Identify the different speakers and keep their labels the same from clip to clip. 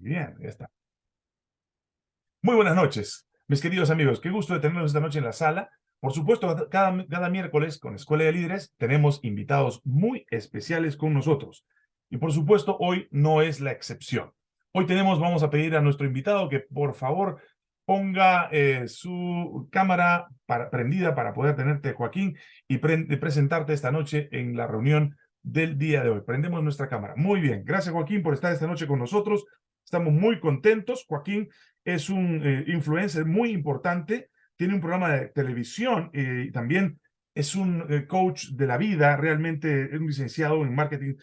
Speaker 1: Bien, ya está. Muy buenas noches, mis queridos amigos. Qué gusto de tenerlos esta noche en la sala. Por supuesto, cada, miércoles con Escuela de Líderes tenemos invitados muy especiales con nosotros. Y por supuesto, hoy no es la excepción. Hoy tenemos, vamos a pedir a nuestro invitado que por favor ponga eh, su cámara prendida para poder tenerte, Joaquín, y presentarte esta noche en la reunión del día de hoy. Prendemos nuestra cámara. Muy bien. Gracias, Joaquín, por estar esta noche con nosotros. Estamos muy contentos. Joaquín es un eh, influencer muy importante. Tiene un programa de televisión eh, y también es un eh, coach de la vida. Realmente es un licenciado en marketing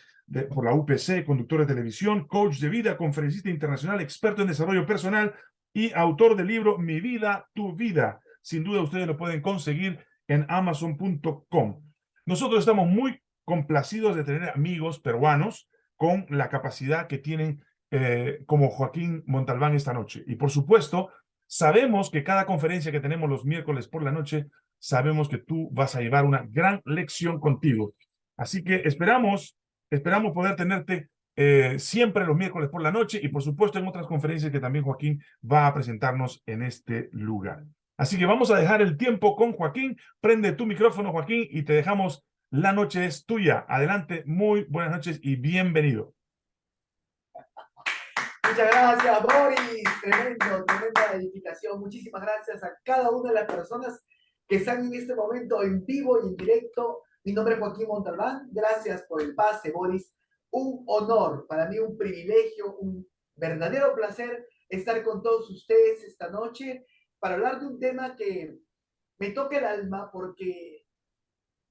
Speaker 1: por la UPC, conductor de televisión, coach de vida, conferencista internacional, experto en desarrollo personal y autor del libro Mi vida, tu vida. Sin duda ustedes lo pueden conseguir en amazon.com. Nosotros estamos muy complacidos de tener amigos peruanos con la capacidad que tienen eh, como Joaquín Montalbán esta noche. Y por supuesto, sabemos que cada conferencia que tenemos los miércoles por la noche, sabemos que tú vas a llevar una gran lección contigo. Así que esperamos, esperamos poder tenerte eh, siempre los miércoles por la noche y por supuesto en otras conferencias que también Joaquín va a presentarnos en este lugar. Así que vamos a dejar el tiempo con Joaquín. Prende tu micrófono, Joaquín, y te dejamos la noche es tuya. Adelante, muy buenas noches y bienvenido.
Speaker 2: Muchas gracias, Boris. Tremendo, tremenda edificación. Muchísimas gracias a cada una de las personas que están en este momento en vivo y en directo. Mi nombre es Joaquín Montalbán. Gracias por el pase, Boris. Un honor, para mí un privilegio, un verdadero placer estar con todos ustedes esta noche para hablar de un tema que me toca el alma porque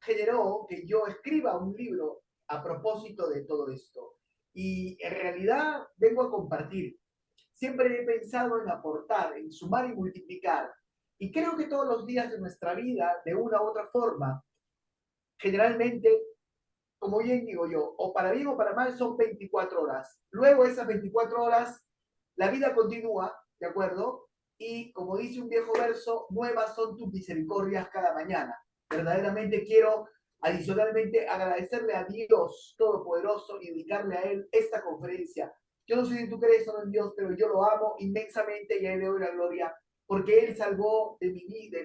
Speaker 2: generó que yo escriba un libro a propósito de todo esto. Y en realidad vengo a compartir. Siempre he pensado en aportar, en sumar y multiplicar. Y creo que todos los días de nuestra vida, de una u otra forma, generalmente, como bien digo yo, o para bien o para mal, son 24 horas. Luego esas 24 horas, la vida continúa, ¿de acuerdo? Y como dice un viejo verso, nuevas son tus misericordias cada mañana verdaderamente quiero adicionalmente agradecerle a Dios Todopoderoso y dedicarle a Él esta conferencia. Yo no sé si tú crees o no en Dios, pero yo lo amo inmensamente y a Él le doy la gloria porque Él salvó de mi vida,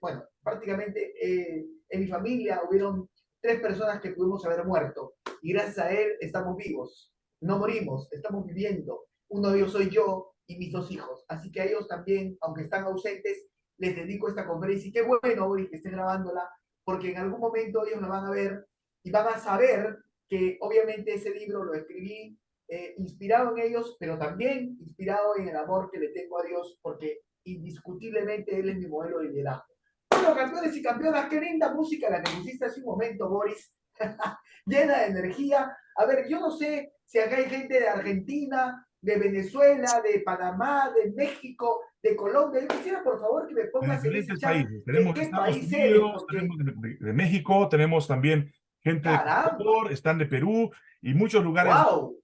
Speaker 2: bueno, prácticamente eh, en mi familia hubieron tres personas que pudimos haber muerto y gracias a Él estamos vivos, no morimos, estamos viviendo. Uno de ellos soy yo y mis dos hijos, así que a ellos también, aunque están ausentes, les dedico esta conferencia y qué bueno, hoy que estén grabándola, porque en algún momento ellos la van a ver y van a saber que obviamente ese libro lo escribí eh, inspirado en ellos, pero también inspirado en el amor que le tengo a Dios, porque indiscutiblemente Él es mi modelo de liderazgo. Bueno, campeones y campeonas, qué linda música la que pusiste hace un momento, Boris, llena de energía. A ver, yo no sé si acá hay gente de Argentina, de Venezuela, de Panamá, de México, de Colombia. Yo quisiera, por favor, que me pongas
Speaker 1: en diferentes países. Tenemos de Estados Unidos, tenemos de, México, tenemos también gente de Ecuador, están de Perú y muchos lugares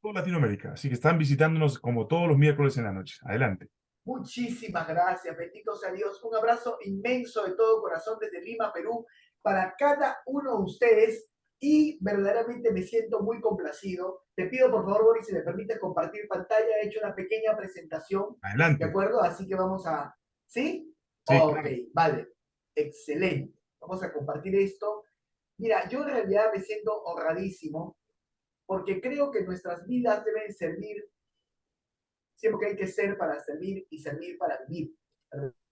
Speaker 1: de Latinoamérica. Así que están visitándonos como todos los miércoles en la noche. Adelante.
Speaker 2: Muchísimas gracias, bendito sea Dios. Un abrazo inmenso de todo corazón desde Lima, Perú, para cada uno de ustedes y verdaderamente me siento muy complacido. Te pido por favor, Boris, si me permites compartir pantalla, he hecho una pequeña presentación.
Speaker 1: Adelante.
Speaker 2: ¿De acuerdo? Así que vamos a... ¿Sí? sí ok, vale. Excelente. Vamos a compartir esto. Mira, yo en realidad me siento honradísimo porque creo que nuestras vidas deben servir siempre que hay que ser para servir y servir para vivir,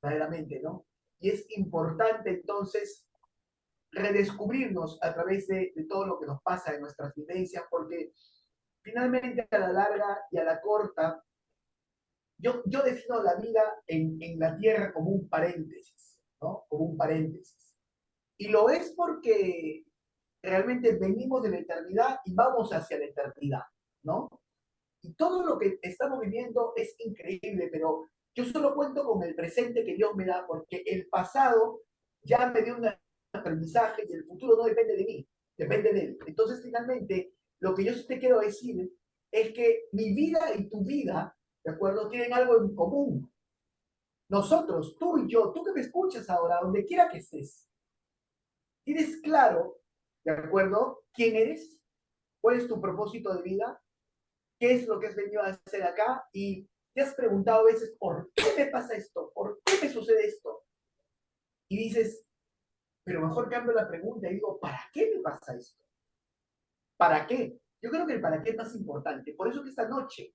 Speaker 2: verdaderamente, ¿no? Y es importante entonces redescubrirnos a través de, todo lo que nos pasa en nuestras vivencias, porque finalmente a la larga y a la corta, yo, yo defino la vida en, en la tierra como un paréntesis, ¿no? Como un paréntesis. Y lo es porque realmente venimos de la eternidad y vamos hacia la eternidad, ¿no? Y todo lo que estamos viviendo es increíble, pero yo solo cuento con el presente que Dios me da, porque el pasado ya me dio una aprendizaje y el futuro no depende de mí, depende de él. Entonces, finalmente, lo que yo te quiero decir es que mi vida y tu vida, ¿de acuerdo? Tienen algo en común. Nosotros, tú y yo, tú que me escuchas ahora, donde quiera que estés, tienes claro, ¿de acuerdo? ¿Quién eres? ¿Cuál es tu propósito de vida? qué es lo que has venido a hacer acá y te has preguntado a veces, ¿por qué me pasa esto? ¿Por qué me sucede esto? Y dices, pero mejor cambio la pregunta y digo, ¿para qué me pasa esto? ¿Para qué? Yo creo que el para qué es más importante. Por eso que esta noche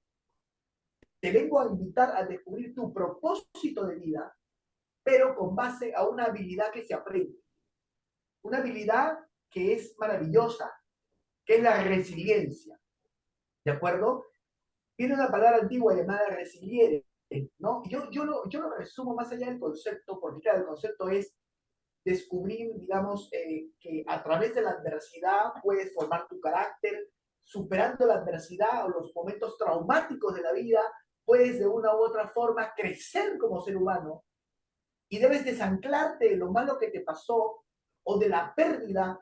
Speaker 2: te vengo a invitar a descubrir tu propósito de vida, pero con base a una habilidad que se aprende. Una habilidad que es maravillosa, que es la resiliencia. ¿De acuerdo? Tiene una palabra antigua llamada resiliere, ¿no? Yo, yo, lo, yo lo resumo más allá del concepto, porque claro, el concepto es descubrir, digamos, eh, que a través de la adversidad puedes formar tu carácter, superando la adversidad o los momentos traumáticos de la vida, puedes de una u otra forma crecer como ser humano y debes desanclarte de lo malo que te pasó o de la pérdida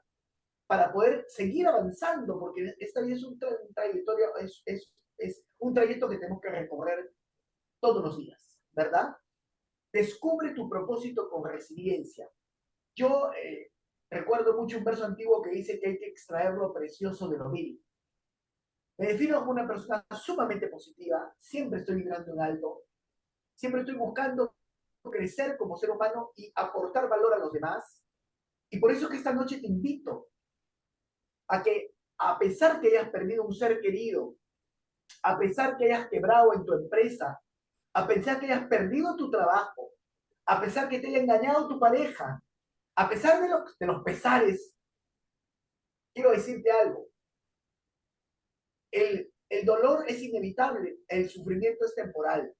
Speaker 2: para poder seguir avanzando, porque esta vida es un, trayectorio, es, es, es un trayecto que tenemos que recorrer todos los días, ¿verdad? Descubre tu propósito con resiliencia. Yo eh, recuerdo mucho un verso antiguo que dice que hay que extraer lo precioso de lo vil. Me defino como una persona sumamente positiva, siempre estoy vibrando en alto, siempre estoy buscando crecer como ser humano y aportar valor a los demás. Y por eso que esta noche te invito a que, a pesar que hayas perdido un ser querido, a pesar que hayas quebrado en tu empresa, a pesar que hayas perdido tu trabajo, a pesar que te haya engañado tu pareja, a pesar de, de los pesares, quiero decirte algo. El, el dolor es inevitable, el sufrimiento es temporal.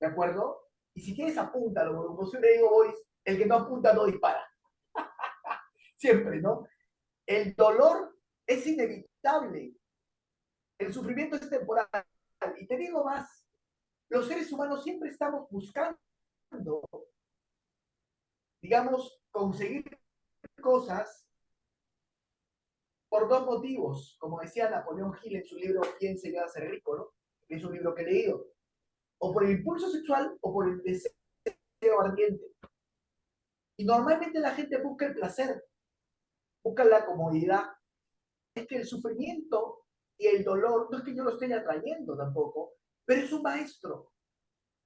Speaker 2: ¿De acuerdo? Y si quieres, apúntalo. Como le digo, Boris, el que no apunta no dispara. Siempre, ¿no? El dolor es inevitable. El sufrimiento es temporal. Y te digo más, los seres humanos siempre estamos buscando, digamos, conseguir cosas por dos motivos, como decía Napoleón Hill en su libro ¿Quién se a ser rico? ¿no? Es un libro que he leído. O por el impulso sexual o por el deseo ardiente. Y normalmente la gente busca el placer, busca la comodidad. Es que el sufrimiento y el dolor, no es que yo lo esté atrayendo tampoco, pero es un maestro.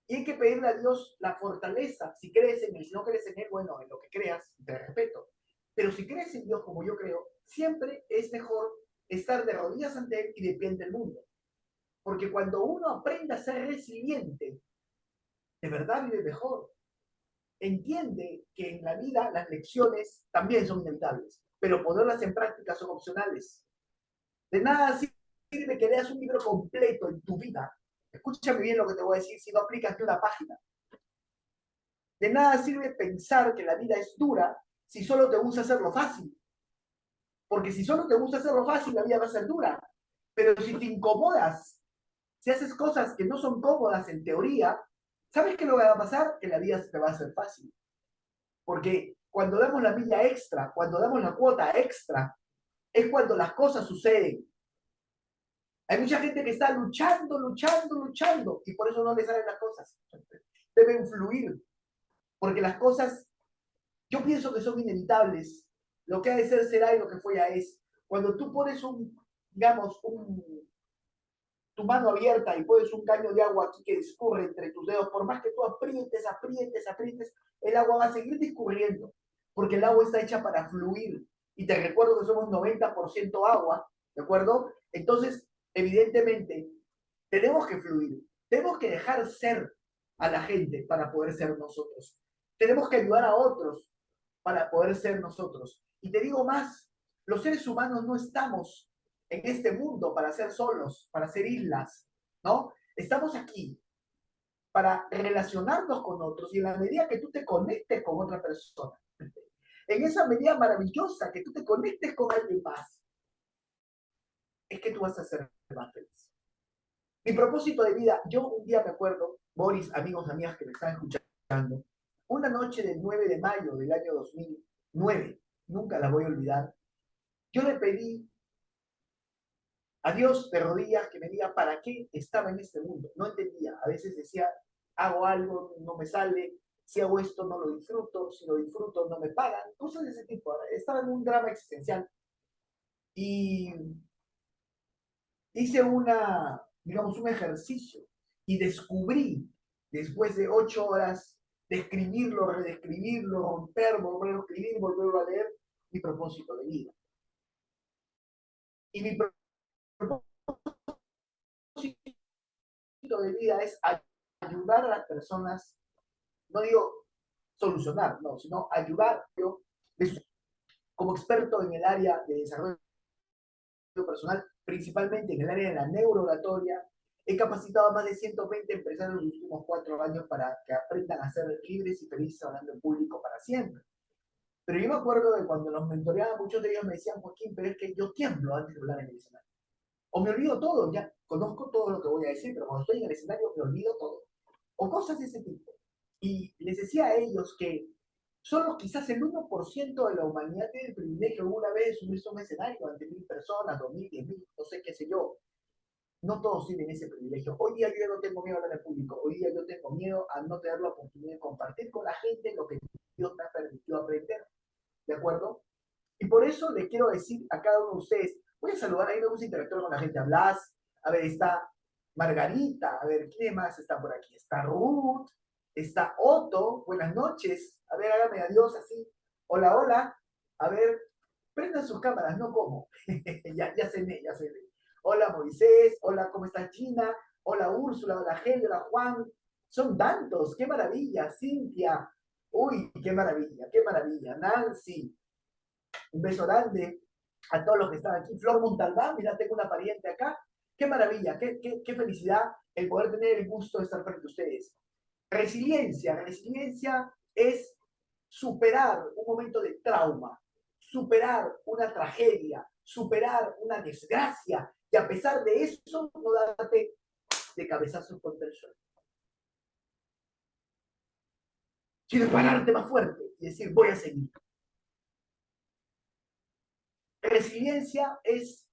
Speaker 2: Y hay que pedirle a Dios la fortaleza. Si crees en Él, si no crees en Él, bueno, en lo que creas, te respeto. Pero si crees en Dios como yo creo, siempre es mejor estar de rodillas ante Él y de pie ante el mundo. Porque cuando uno aprende a ser resiliente, de verdad vive mejor. Entiende que en la vida las lecciones también son inevitables, pero ponerlas en práctica son opcionales. De nada sirve que leas un libro completo en tu vida. Escúchame bien lo que te voy a decir si no aplicas ni una página. De nada sirve pensar que la vida es dura si solo te gusta hacerlo fácil. Porque si solo te gusta hacerlo fácil, la vida va a ser dura. Pero si te incomodas, si haces cosas que no son cómodas en teoría, ¿sabes qué lo va a pasar? Que la vida te va a hacer fácil. Porque cuando damos la milla extra, cuando damos la cuota extra, es cuando las cosas suceden. Hay mucha gente que está luchando, luchando, luchando, y por eso no le salen las cosas. Deben fluir, porque las cosas, yo pienso que son inevitables, lo que ha de ser será y lo que fue ya es. Cuando tú pones un, digamos, un, tu mano abierta y pones un caño de agua aquí que discurre entre tus dedos, por más que tú aprietes, aprietes, aprietes, el agua va a seguir discurriendo, porque el agua está hecha para fluir. Y te recuerdo que somos 90% agua, ¿de acuerdo? Entonces, evidentemente, tenemos que fluir, tenemos que dejar ser a la gente para poder ser nosotros. Tenemos que ayudar a otros para poder ser nosotros. Y te digo más, los seres humanos no estamos en este mundo para ser solos, para ser islas, ¿no? Estamos aquí para relacionarnos con otros y en la medida que tú te conectes con otra persona, en esa medida maravillosa que tú te conectes con alguien más, es que tú vas a ser más feliz. Mi propósito de vida, yo un día me acuerdo, Boris, amigos, amigas que me están escuchando, una noche del 9 de mayo del año 2009, nunca la voy a olvidar, yo le pedí a Dios de rodillas que me diga para qué estaba en este mundo. No entendía. A veces decía, hago algo, no me sale, si hago esto no lo disfruto, si lo disfruto no me pagan, cosas de ese tipo. Estaba en un drama existencial. Y hice una, digamos, un ejercicio y descubrí, después de ocho horas de escribirlo, redescribirlo, romper, volverlo a escribir, volverlo a leer, mi propósito de vida. Y mi propósito de vida es ayudar a las personas, no digo solucionar, no, sino ayudar yo como experto en el área de desarrollo personal, principalmente en el área de la neurooratoria, he capacitado a más de 120 empresarios en los últimos cuatro años para que aprendan a ser libres y felices hablando en público para siempre. Pero yo me acuerdo de cuando los mentoreaba, muchos de ellos me decían, Joaquín, pero es que yo tiemblo antes de hablar en el escenario. O me olvido todo, ya conozco todo lo que voy a decir, pero cuando estoy en el escenario me olvido todo. O cosas de ese tipo. Y les decía a ellos que solo quizás el 1% de la humanidad tiene el privilegio alguna vez de subirse a un escenario ante mil personas, dos mil, diez mil, no sé qué sé yo. No todos tienen ese privilegio. Hoy día yo no tengo miedo a hablar en público. Hoy día yo tengo miedo a no tener la oportunidad de compartir con la gente lo que Dios me ha permitido aprender. ¿De acuerdo? Y por eso le quiero decir a cada uno de ustedes, voy a saludar, ahí me gusta interactuar con la gente. Blas, a ver, está Margarita, a ver, ¿quién más está por aquí? Está Ruth, está Otto, buenas noches. A ver, hágame adiós así. Hola, hola. A ver, prendan sus cámaras, no como. ya, ya se ve, ya se ve. Hola Moisés, hola, ¿cómo está China? Hola Úrsula, hola hola Juan. Son tantos, qué maravilla. Cintia, uy, qué maravilla, qué maravilla. Nancy, un beso grande a todos los que están aquí. Flor Montalbán, mira, tengo una pariente acá. Qué maravilla, qué, qué, qué felicidad el poder tener el gusto de estar frente a ustedes. Resiliencia. Resiliencia es superar un momento de trauma, superar una tragedia, superar una desgracia y a pesar de eso no darte de cabezazos contra el suelo. Sino pararte más fuerte y decir, voy a seguir. Resiliencia es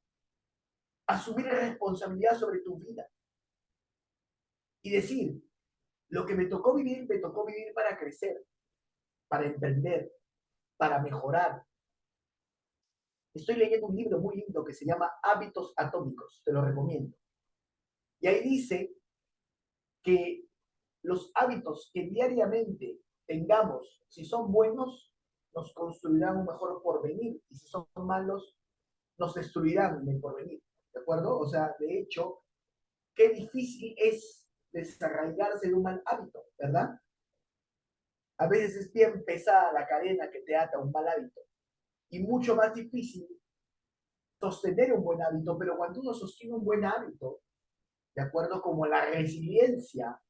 Speaker 2: asumir responsabilidad sobre tu vida y decir, lo que me tocó vivir, me tocó vivir para crecer, para emprender, para mejorar. Estoy leyendo un libro muy lindo que se llama Hábitos Atómicos, te lo recomiendo. Y ahí dice que los hábitos que diariamente tengamos, si son buenos, nos construirán un mejor porvenir, y si son malos, nos destruirán el porvenir. ¿De acuerdo? O sea, de hecho, qué difícil es desarraigarse de un mal hábito, ¿verdad? A veces es bien pesada la cadena que te ata a un mal hábito y mucho más difícil sostener un buen hábito, pero cuando uno sostiene un buen hábito, de acuerdo como la resiliencia,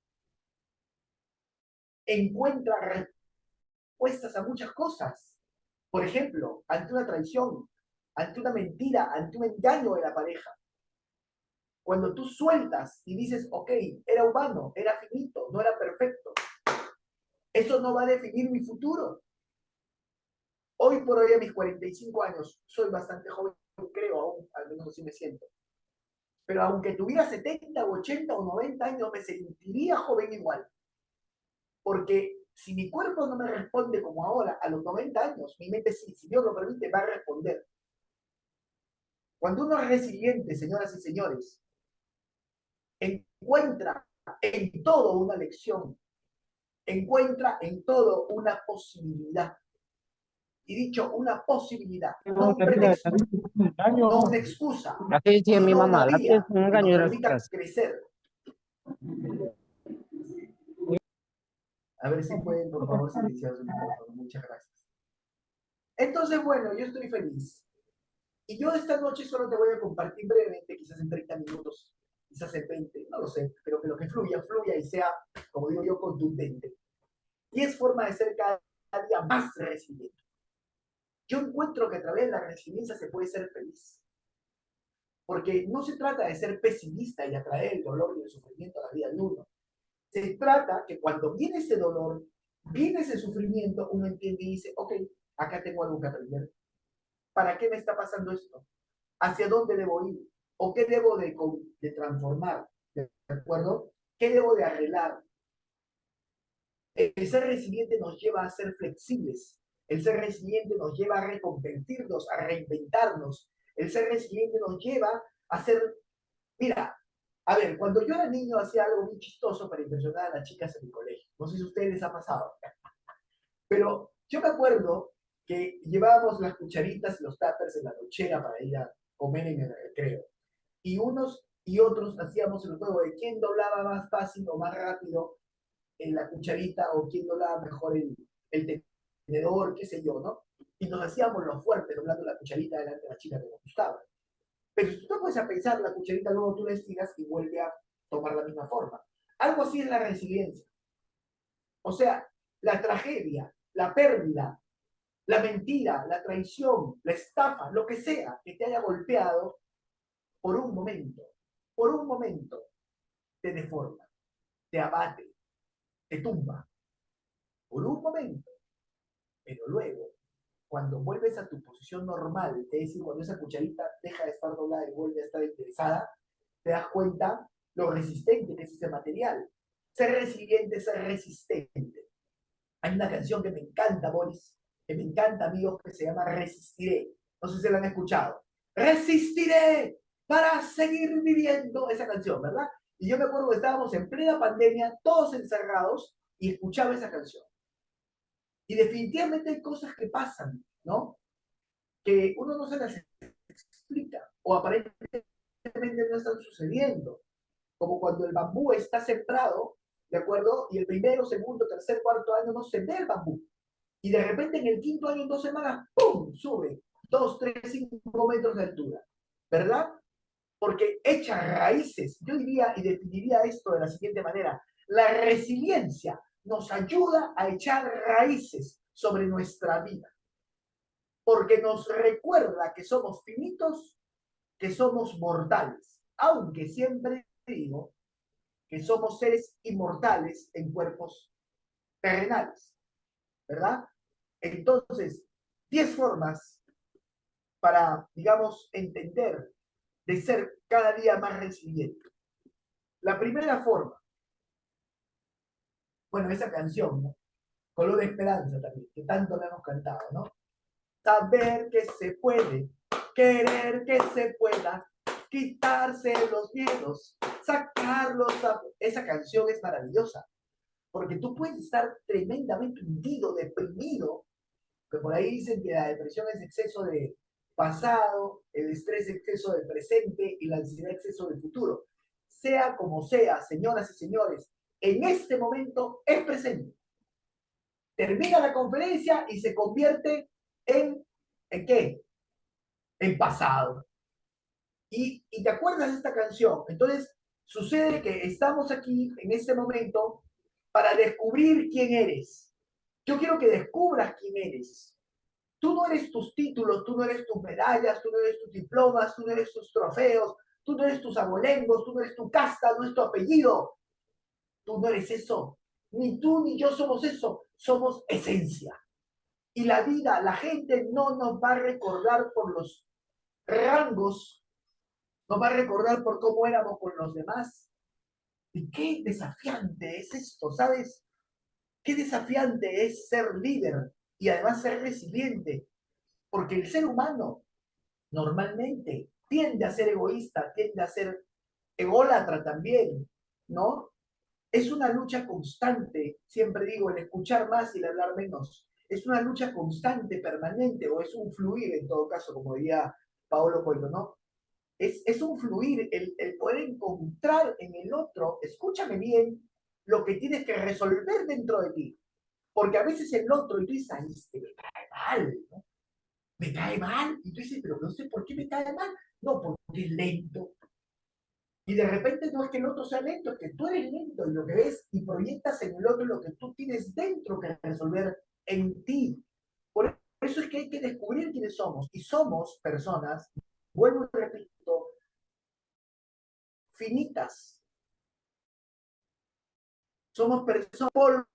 Speaker 2: encuentra respuestas a muchas cosas. Por ejemplo, ante una traición, ante una mentira, ante un engaño de la pareja, cuando tú sueltas y dices, ok, era humano, era finito, no era perfecto, eso no va a definir mi futuro. Hoy por hoy, a mis 45 años, soy bastante joven, creo aún, al menos así me siento. Pero aunque tuviera 70 o 80 o 90 años, me sentiría joven igual. Porque si mi cuerpo no me responde como ahora, a los 90 años, mi mente sí, si Dios lo permite, va a responder. Cuando uno es resiliente, señoras y señores, encuentra en todo una lección, encuentra en todo una posibilidad. Y dicho una posibilidad, no, un pretexto, no una excusa.
Speaker 3: Así dice mi mamá, la es un engaño
Speaker 2: crecer. A ver si pueden, por favor, silenciar su micrófono. Muchas gracias. Entonces, bueno, yo estoy feliz. Y yo esta noche solo te voy a compartir brevemente, quizás en 30 minutos, quizás el 20, no lo sé, pero que lo que fluya, fluya y sea, como digo yo, contundente. Y es forma de ser cada día más resiliente. Yo encuentro que a través de la resiliencia se puede ser feliz. Porque no se trata de ser pesimista y atraer el dolor y el sufrimiento a la vida de uno. Se trata que cuando viene ese dolor, viene ese sufrimiento, uno entiende y dice, ok, acá tengo algo que aprender. ¿Para qué me está pasando esto? ¿Hacia dónde debo ir? ¿O qué debo de, de transformar? ¿De acuerdo? ¿Qué debo de arreglar? El ser resiliente nos lleva a ser flexibles. El ser resiliente nos lleva a reconvertirnos, a reinventarnos. El ser resiliente nos lleva a ser, mira, A ver, cuando yo era niño hacía algo muy chistoso para impresionar a las chicas en mi colegio. No sé si a ustedes les ha pasado. Pero yo me acuerdo que llevábamos las cucharitas y los tuppers en la nochera para ir a comer en el recreo. Y unos y otros hacíamos el juego de quién doblaba más fácil o más rápido en la cucharita o quién doblaba mejor el, el tenedor, qué sé yo, ¿no? Y nos hacíamos los fuertes doblando la cucharita delante de la chica que nos gustaba. Pero si tú te puedes a pensar, la cucharita luego tú la estiras y vuelve a tomar la misma forma. Algo así es la resiliencia. O sea, la tragedia, la pérdida, la mentira, la traición, la estafa, lo que sea que te haya golpeado por un momento, por un momento, te deforma, te abate, te tumba. Por un momento. Pero luego, cuando vuelves a tu posición normal, es decir, cuando esa cucharita deja de estar doblada y vuelve a estar interesada, te das cuenta lo resistente que es ese material. Ser resiliente, ser resistente. Hay una canción que me encanta, Boris, que me encanta, amigos, que se llama Resistiré. No sé si la han escuchado. Resistiré para seguir viviendo esa canción, ¿verdad? Y yo me acuerdo que estábamos en plena pandemia, todos encerrados, y escuchaba esa canción. Y definitivamente hay cosas que pasan, ¿no? Que uno no se las explica, o aparentemente no están sucediendo. Como cuando el bambú está sembrado, ¿de acuerdo? Y el primero, segundo, tercer, cuarto año no se ve el bambú. Y de repente en el quinto año, en dos semanas, ¡pum! Sube dos, tres, cinco metros de altura. ¿Verdad? Porque echa raíces. Yo diría y definiría esto de la siguiente manera. La resiliencia nos ayuda a echar raíces sobre nuestra vida. Porque nos recuerda que somos finitos, que somos mortales. Aunque siempre digo que somos seres inmortales en cuerpos terrenales. ¿Verdad? Entonces, 10 formas para, digamos, entender de ser cada día más resiliente. La primera forma, bueno, esa canción, ¿no? Color de Esperanza también, que tanto le hemos cantado, ¿no? Saber que se puede, querer que se pueda, quitarse los miedos, sacarlos. Esa canción es maravillosa, porque tú puedes estar tremendamente hundido, deprimido, que por ahí dicen que la depresión es exceso de pasado, el estrés exceso del presente y la ansiedad exceso del futuro. Sea como sea, señoras y señores, en este momento es presente. Termina la conferencia y se convierte en, ¿en qué? En pasado. Y, y te acuerdas de esta canción. Entonces, sucede que estamos aquí en este momento para descubrir quién eres. Yo quiero que descubras quién eres. Tú no eres tus títulos, tú no eres tus medallas, tú no eres tus diplomas, tú no eres tus trofeos, tú no eres tus abolengos, tú no eres tu casta, no es tu apellido. Tú no eres eso. Ni tú ni yo somos eso. Somos esencia. Y la vida, la gente no nos va a recordar por los rangos, nos va a recordar por cómo éramos con los demás. Y qué desafiante es esto, ¿sabes? Qué desafiante es ser líder y además ser resiliente. Porque el ser humano normalmente tiende a ser egoísta, tiende a ser ególatra también, ¿no? es una lucha constante, siempre digo, el escuchar más y el hablar menos. Es una lucha constante, permanente, o es un fluir en todo caso, como diría Paolo Coelho, ¿no? Es, es un fluir, el, el poder encontrar en el otro, escúchame bien, lo que tienes que resolver dentro de ti. Porque a veces el otro, y tú dices, Ay, este me cae mal, ¿no? Me cae mal. Y tú dices, pero no sé por qué me cae mal. No, porque es lento, y de repente no es que el otro sea lento, es que tú eres lento y lo que ves y proyectas en el otro lo que tú tienes dentro que resolver en ti. Por eso es que hay que descubrir quiénes somos. Y somos personas, vuelvo y repito, finitas. Somos personas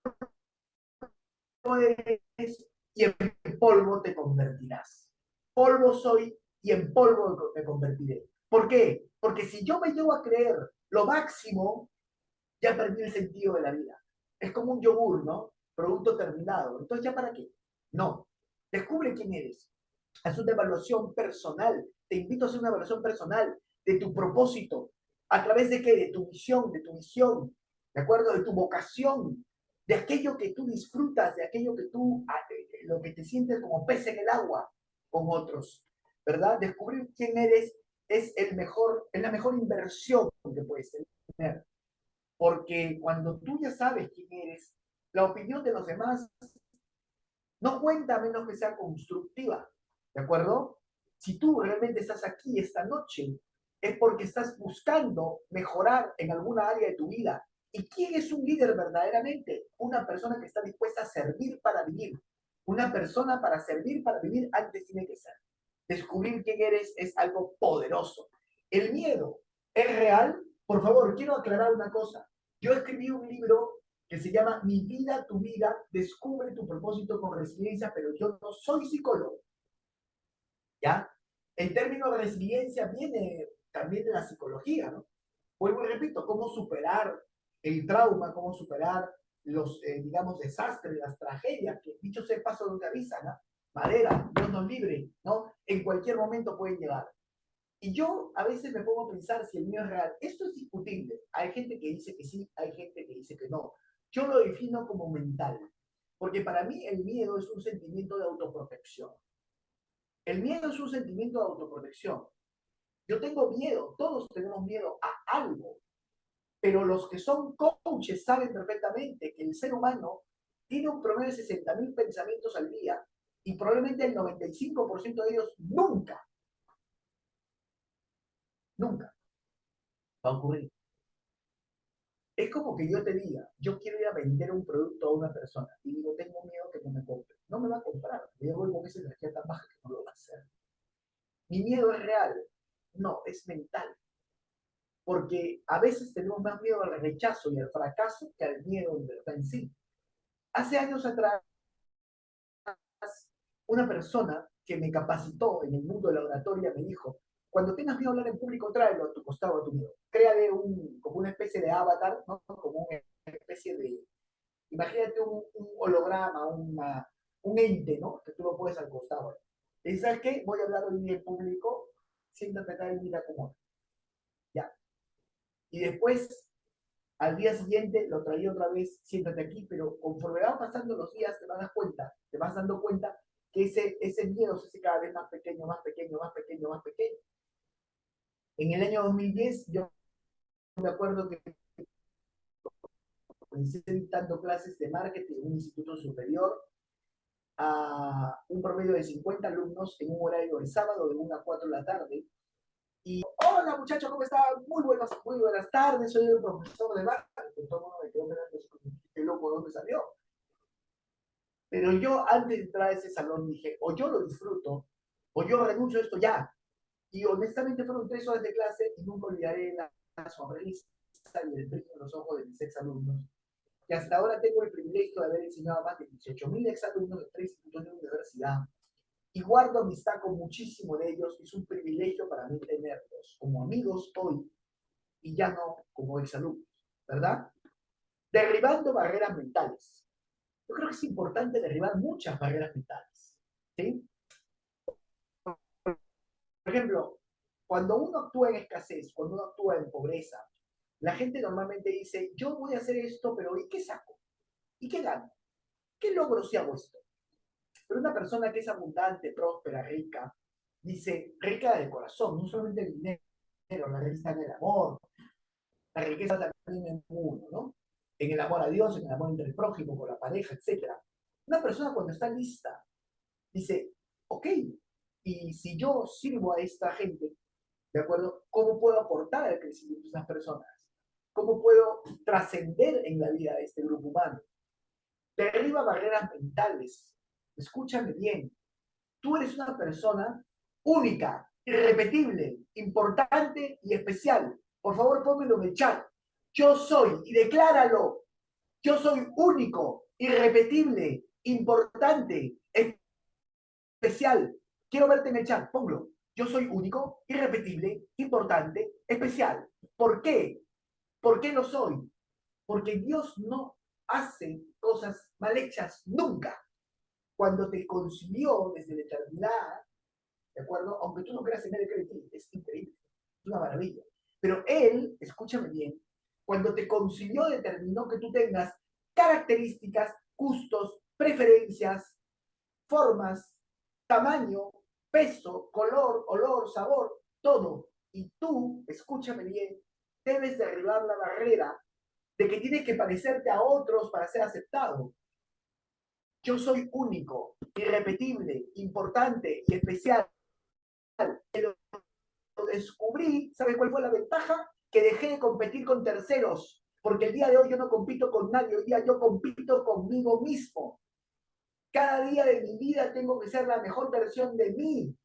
Speaker 2: y en polvo te convertirás. Polvo soy y en polvo me convertiré. ¿Por qué? Porque si yo me llevo a creer lo máximo, ya perdí el sentido de la vida. Es como un yogur, ¿no? Producto terminado. Entonces, ¿ya para qué? No. Descubre quién eres. Haz una evaluación personal. Te invito a hacer una evaluación personal de tu propósito. ¿A través de qué? De tu misión, de tu misión, ¿de acuerdo? De tu vocación, de aquello que tú disfrutas, de aquello que tú, ah, lo que te sientes como pez en el agua con otros, ¿verdad? Descubrir quién eres es el mejor, es la mejor inversión que puedes tener. Porque cuando tú ya sabes quién eres, la opinión de los demás no cuenta a menos que sea constructiva, ¿de acuerdo? Si tú realmente estás aquí esta noche, es porque estás buscando mejorar en alguna área de tu vida. ¿Y quién es un líder verdaderamente? Una persona que está dispuesta a servir para vivir. Una persona para servir para vivir antes tiene que ser. Descubrir quién eres es algo poderoso. El miedo es real. Por favor, quiero aclarar una cosa. Yo escribí un libro que se llama Mi vida, tu vida, descubre tu propósito con resiliencia, pero yo no soy psicólogo. ¿Ya? El término resiliencia viene también de la psicología, ¿no? Vuelvo y repito, cómo superar el trauma, cómo superar los, eh, digamos, desastres, las tragedias, que dicho sea paso una risa, ¿no? Madera, Dios nos libre, ¿no? En cualquier momento pueden llegar. Y yo a veces me pongo a pensar si el mío es real. Esto es discutible. Hay gente que dice que sí, hay gente que dice que no. Yo lo defino como mental, porque para mí el miedo es un sentimiento de autoprotección. El miedo es un sentimiento de autoprotección. Yo tengo miedo, todos tenemos miedo a algo, pero los que son coaches saben perfectamente que el ser humano tiene un promedio de 60.000 pensamientos al día y probablemente el 95% de ellos nunca, nunca va a ocurrir. Es como que yo te diga, yo quiero ir a vender un producto a una persona y digo, tengo miedo que no me compre. No me va a comprar. Yo voy con esa energía tan baja que no lo va a hacer. Mi miedo es real. No, es mental. Porque a veces tenemos más miedo al rechazo y al fracaso que al miedo en verdad en sí. Hace años atrás, una persona que me capacitó en el mundo de la oratoria me dijo, cuando tengas miedo a hablar en público, tráelo a tu costado a tu miedo. Créale un, como una especie de avatar, como una especie de, imagínate un, holograma, una, un ente, ¿no? Que tú lo puedes al costado. ¿sabes qué? Voy a hablar hoy en público, siéntate acá y mira cómo. Y después, al día siguiente, lo traía otra vez, siéntate aquí, pero conforme van pasando los días, te vas cuenta, te vas dando cuenta que ese, ese miedo se hace cada vez más pequeño, más pequeño, más pequeño, más pequeño. En el año 2010, yo me acuerdo que comencé dictando clases de marketing en un instituto superior a un promedio de 50 alumnos en un horario de sábado de 1 a 4 de la tarde. Y, hola muchachos, ¿cómo están? Muy buenas, muy buenas tardes, soy el profesor de marketing. Todo el mundo me quedó mirando, qué loco, ¿de dónde salió? Pero yo antes de entrar a ese salón dije, o yo lo disfruto, o yo renuncio a esto ya. Y honestamente fueron tres horas de clase y nunca olvidaré la, sonrisa y el brillo en los ojos de mis exalumnos. Que hasta ahora tengo el privilegio de haber enseñado a más de 18.000 exalumnos de tres institutos de universidad. Y guardo amistad con muchísimos de ellos. Es un privilegio para mí tenerlos como amigos hoy y ya no como exalumnos, ¿verdad? Derribando barreras mentales. Yo creo que es importante derribar muchas barreras mentales. ¿sí? Por ejemplo, cuando uno actúa en escasez, cuando uno actúa en pobreza, la gente normalmente dice, yo voy a hacer esto, pero ¿y qué saco? ¿Y qué gano? ¿Qué logro si hago esto? Pero una persona que es abundante, próspera, rica, dice, rica de corazón, no solamente el dinero, la riqueza en el amor, la riqueza también en mundo, ¿no? En el amor a Dios, en el amor entre el prójimo, con la pareja, etc. Una persona cuando está lista, dice, ok, y si yo sirvo a esta gente, ¿de acuerdo? ¿Cómo puedo aportar al crecimiento de estas personas? ¿Cómo puedo trascender en la vida de este grupo humano? Derriba barreras mentales. Escúchame bien. Tú eres una persona única, irrepetible, importante y especial. Por favor, pónmelo en el chat. Yo soy, y decláralo. Yo soy único, irrepetible, importante, especial, Quiero verte en el chat, ponlo. Yo soy único, irrepetible, importante, especial. ¿Por qué? ¿Por qué lo soy? Porque Dios no hace cosas mal hechas nunca. Cuando te concibió desde la eternidad, ¿de acuerdo? Aunque tú no creas en él, es increíble, es una maravilla. Pero Él, escúchame bien, cuando te consiguió determinó que tú tengas características, gustos, preferencias, formas, tamaño, peso, color, olor, sabor, todo. Y tú, escúchame bien, debes derribar la barrera de que tienes que parecerte a otros para ser aceptado. Yo soy único, irrepetible, importante y especial. Lo descubrí, ¿sabes cuál fue la ventaja? Que dejé de competir con terceros, porque el día de hoy yo no compito con nadie, hoy día yo compito conmigo mismo. Cada día de mi vida tengo que ser la mejor versión de mí.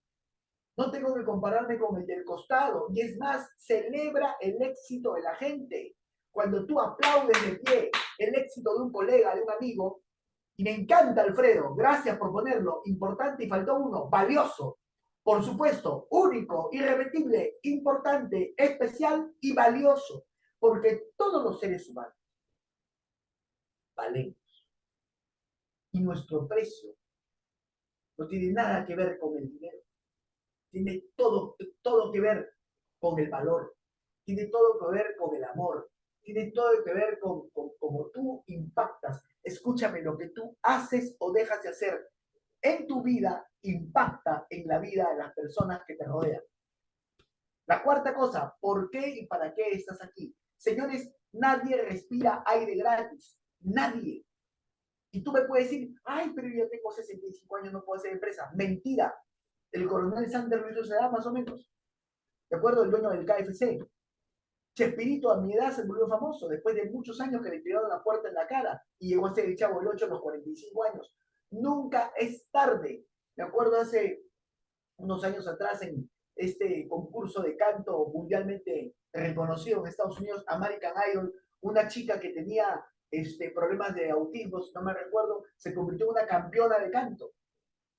Speaker 2: No tengo que compararme con el del costado. Y es más, celebra el éxito de la gente. Cuando tú aplaudes de pie el éxito de un colega, de un amigo, y me encanta, Alfredo, gracias por ponerlo, importante y faltó uno, valioso. Por supuesto, único, irrepetible, importante, especial y valioso. Porque todos los seres humanos valemos. Y nuestro precio no tiene nada que ver con el dinero. Tiene todo, todo que ver con el valor. Tiene todo que ver con el amor tiene todo que ver con, cómo tú impactas. Escúchame, lo que tú haces o dejas de hacer en tu vida impacta en la vida de las personas que te rodean. La cuarta cosa, ¿por qué y para qué estás aquí? Señores, nadie respira aire gratis. Nadie. Y tú me puedes decir, ay, pero yo tengo 65 años, no puedo hacer empresa. Mentira. El coronel Sanders lo se da más o menos. ¿De acuerdo? El dueño del KFC. Chespirito a mi edad se volvió famoso después de muchos años que le tiraron la puerta en la cara y llegó a ser el chavo del 8 a los 45 años. Nunca es tarde. Me acuerdo hace unos años atrás en este concurso de canto mundialmente reconocido en Estados Unidos, American Idol, una chica que tenía este, problemas de autismo, no me recuerdo, se convirtió en una campeona de canto.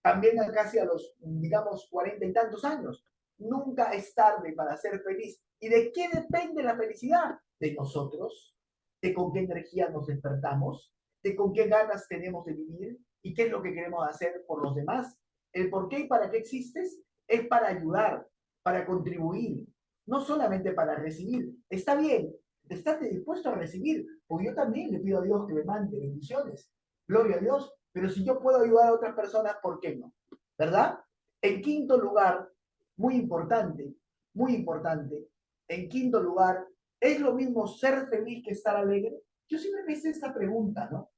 Speaker 2: También casi a los, digamos, cuarenta y tantos años. Nunca es tarde para ser feliz. ¿Y de qué depende la felicidad? De nosotros, de con qué energía nos despertamos, de con qué ganas tenemos de vivir y qué es lo que queremos hacer por los demás. El por qué y para qué existes es para ayudar, para contribuir, no solamente para recibir. Está bien, estate dispuesto a recibir, porque yo también le pido a Dios que me mande bendiciones. Gloria a Dios, pero si yo puedo ayudar a otras personas, ¿por qué no? ¿Verdad? En quinto lugar, muy importante, muy importante. En quinto lugar, ¿es lo mismo ser feliz que estar alegre? Yo siempre me hice esta pregunta, ¿no?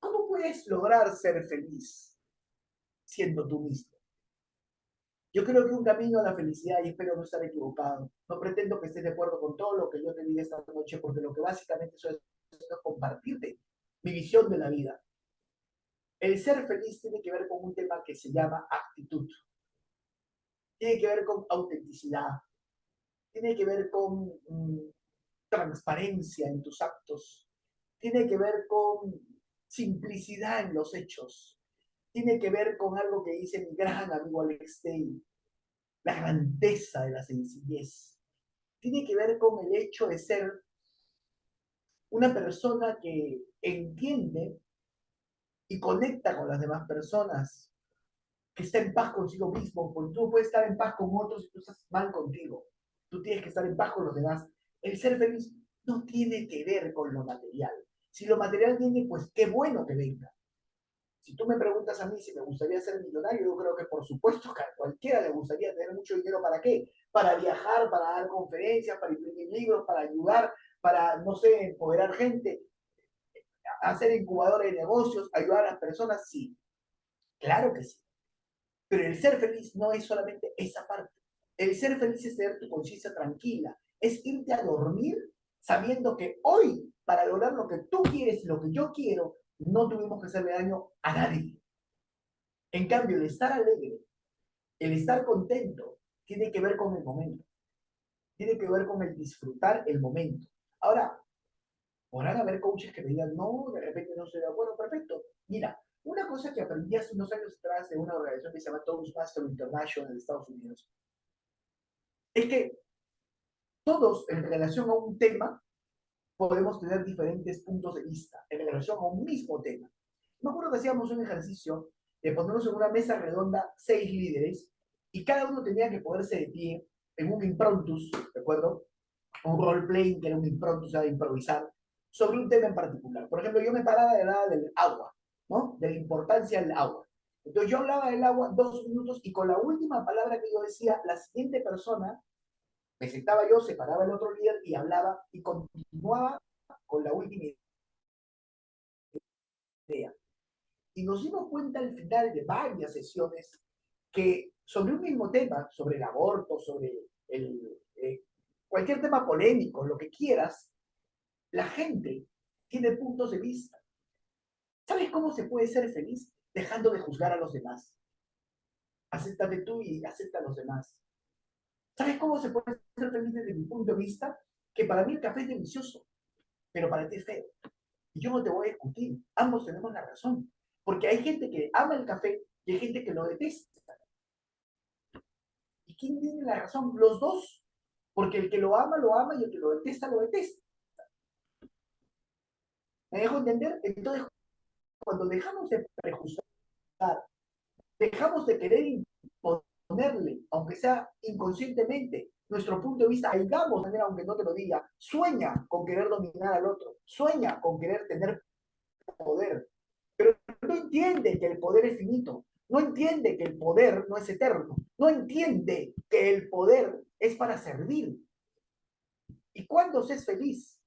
Speaker 2: ¿Cómo puedes lograr ser feliz siendo tú mismo? Yo creo que un camino a la felicidad, y espero no estar equivocado, no pretendo que estés de acuerdo con todo lo que yo te diga esta noche, porque lo que básicamente eso es, es compartirte mi visión de la vida. El ser feliz tiene que ver con un tema que se llama actitud tiene que ver con autenticidad, tiene que ver con mm, transparencia en tus actos, tiene que ver con simplicidad en los hechos, tiene que ver con algo que dice mi gran amigo Alex Day, la grandeza de la sencillez, tiene que ver con el hecho de ser una persona que entiende y conecta con las demás personas que está en paz consigo mismo, porque tú puedes estar en paz con otros y tú estás mal contigo. Tú tienes que estar en paz con los demás. El ser feliz no tiene que ver con lo material. Si lo material viene, pues qué bueno que venga. Si tú me preguntas a mí si me gustaría ser millonario, yo creo que por supuesto que a cualquiera le gustaría tener mucho dinero. ¿Para qué? Para viajar, para dar conferencias, para imprimir libros, para ayudar, para, no sé, empoderar gente, hacer incubadores de negocios, ayudar a las personas. Sí, claro que sí. Pero el ser feliz no es solamente esa parte. El ser feliz es tener tu conciencia tranquila, es irte a dormir sabiendo que hoy, para lograr lo que tú quieres y lo que yo quiero, no tuvimos que hacerle daño a nadie. En cambio, el estar alegre, el estar contento, tiene que ver con el momento. Tiene que ver con el disfrutar el momento. Ahora, podrán haber coaches que me digan, no, de repente no estoy de acuerdo, perfecto. Mira, una cosa que aprendí hace unos años atrás de una organización que se llama Toastmaster International en Estados Unidos, es que todos en relación a un tema podemos tener diferentes puntos de vista en relación a un mismo tema. Me acuerdo que hacíamos un ejercicio de ponernos en una mesa redonda seis líderes y cada uno tenía que ponerse de pie en un improntus, ¿de acuerdo? Un role-playing que era un improntus, sea, de improvisar, sobre un tema en particular. Por ejemplo, yo me paraba de lado del agua, ¿no? De la importancia del agua. Entonces yo hablaba del agua dos minutos y con la última palabra que yo decía, la siguiente persona, me sentaba yo, separaba el otro líder y hablaba y continuaba con la última idea. Y nos dimos cuenta al final de varias sesiones que sobre un mismo tema, sobre el aborto, sobre el, eh, cualquier tema polémico, lo que quieras, la gente tiene puntos de vista. ¿Sabes cómo se puede ser feliz? Dejando de juzgar a los demás. Acéptate tú y acepta a los demás. ¿Sabes cómo se puede ser feliz desde mi punto de vista? Que para mí el café es delicioso, pero para ti es feo. Y yo no te voy a discutir. Ambos tenemos la razón. Porque hay gente que ama el café y hay gente que lo detesta. ¿Y quién tiene la razón? Los dos. Porque el que lo ama, lo ama y el que lo detesta, lo detesta. ¿Me dejo entender? Entonces, cuando dejamos de prejuzgar, dejamos de querer imponerle, aunque sea inconscientemente, nuestro punto de vista, digamos, aunque no te lo diga, sueña con querer dominar al otro, sueña con querer tener poder, pero no entiende que el poder es finito, no entiende que el poder no es eterno, no entiende que el poder es para servir. ¿Y cuándo se es feliz?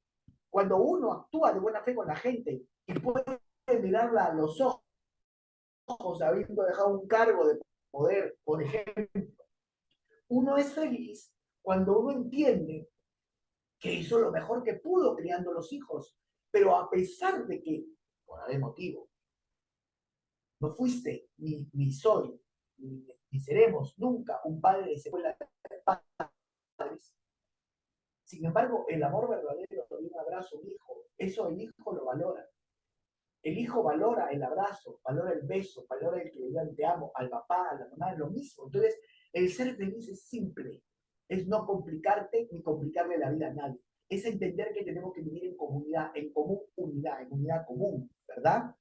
Speaker 2: Cuando uno actúa de buena fe con la gente y puede mirarla a los ojos, habiendo dejado un cargo de poder, por ejemplo, uno es feliz cuando uno entiende que hizo lo mejor que pudo criando los hijos, pero a pesar de que, por algún motivo, no fuiste, ni, soy, ni, seremos nunca un padre de escuela de padres. Sin embargo, el amor verdadero de un abrazo, un hijo, eso el hijo lo valora. El hijo valora el abrazo, valora el beso, valora el que le digan te amo al papá, a la mamá, es lo mismo. Entonces, el ser feliz es simple, es no complicarte ni complicarle la vida a nadie. Es entender que tenemos que vivir en comunidad, en común unidad, en unidad común, ¿verdad?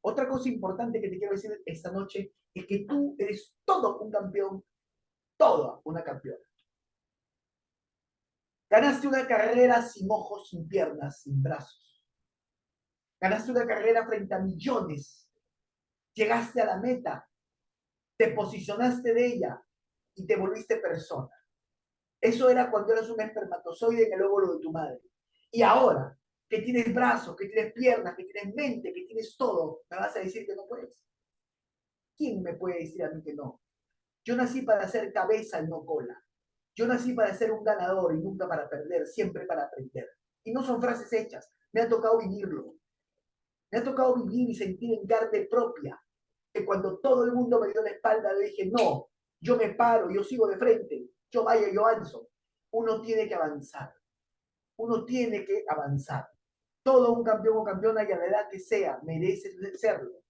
Speaker 2: Otra cosa importante que te quiero decir esta noche es que tú eres todo un campeón, toda una campeona. Ganaste una carrera sin ojos, sin piernas, sin brazos. Ganaste una carrera frente a millones. Llegaste a la meta. Te posicionaste de ella y te volviste persona. Eso era cuando eras un espermatozoide en el óvulo de tu madre. Y ahora que tienes brazos, que tienes piernas, que tienes mente, que tienes todo, ¿me vas a decir que no puedes? ¿Quién me puede decir a mí que no? Yo nací para ser cabeza y no cola. Yo nací para ser un ganador y nunca para perder, siempre para aprender. Y no son frases hechas, me ha tocado vivirlo. Me ha tocado vivir y sentir en carne propia que cuando todo el mundo me dio la espalda, le dije, no, yo me paro, yo sigo de frente, yo vaya, yo avanzo. Uno tiene que avanzar. Uno tiene que avanzar todo un campeón o campeona y a la edad que sea, merece serlo.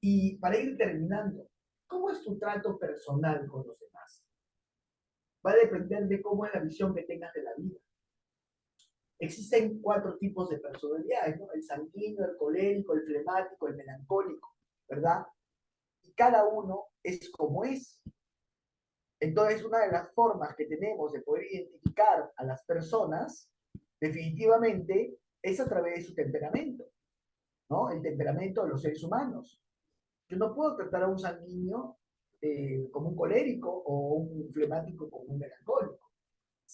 Speaker 2: Y para ir terminando, ¿cómo es tu trato personal con los demás? Va a depender de cómo es la visión que tengas de la vida. Existen cuatro tipos de personalidades, ¿no? El sanguíneo, el colérico, el flemático, el melancólico, ¿verdad? Y cada uno es como es. Entonces, una de las formas que tenemos de poder identificar a las personas, definitivamente, es a través de su temperamento, ¿no? El temperamento de los seres humanos. Yo no puedo tratar a un sanguíneo eh, como un colérico o un flemático como un melancólico.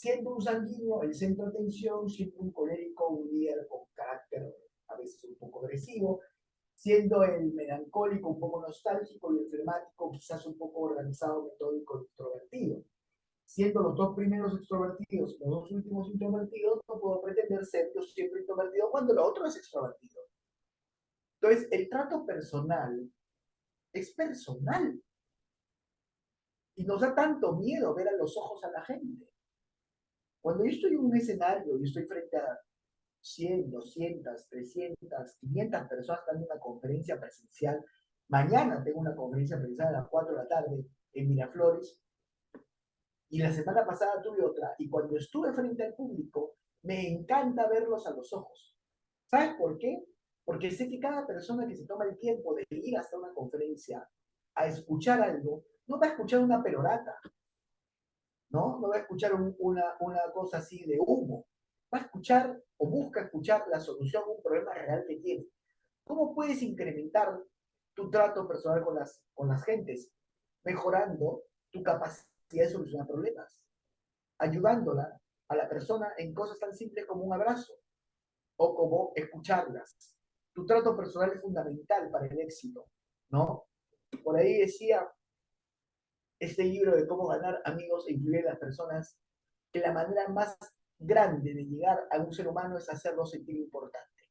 Speaker 2: Siendo un sanguíneo el centro de atención, siendo un colérico un líder con carácter a veces un poco agresivo, siendo el melancólico un poco nostálgico y el quizás un poco organizado, metódico, extrovertido siendo los dos primeros extrovertidos los dos últimos introvertidos, no puedo pretender ser yo siempre introvertido cuando el otro es extrovertido. Entonces, el trato personal es personal. Y nos da tanto miedo ver a los ojos a la gente. Cuando yo estoy en un escenario y estoy frente a 100, 200, 300, 500 personas dando una conferencia presencial, mañana tengo una conferencia presencial a las 4 de la tarde en Miraflores, y la semana pasada tuve otra. Y cuando estuve frente al público, me encanta verlos a los ojos. ¿Sabes por qué? Porque sé que cada persona que se toma el tiempo de ir hasta una conferencia a escuchar algo, no va a escuchar una perorata. ¿No? No va a escuchar un- una, una cosa así de humo. Va a escuchar o busca escuchar la solución a un problema real que tiene. ¿Cómo puedes incrementar tu trato personal con las, con las gentes? Mejorando tu capacidad de solucionar problemas. Ayudándola a la persona en cosas tan simples como un abrazo o como escucharlas. Tu trato personal es fundamental para el éxito, ¿no? Por ahí decía este libro de cómo ganar amigos e influir en las personas, que la manera más grande de llegar a un ser humano es hacerlo sentir importante.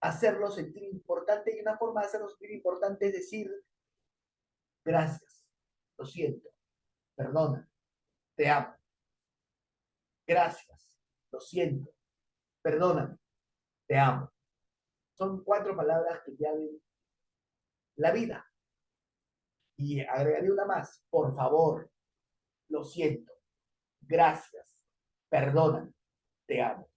Speaker 2: Hacerlo sentir importante y una forma de hacerlo sentir importante es decir, gracias, lo siento, perdona, te amo. Gracias, lo siento, perdóname, te amo. Son cuatro palabras que abren la vida. Y agregaré una más, por favor, lo siento, gracias, perdóname, te amo.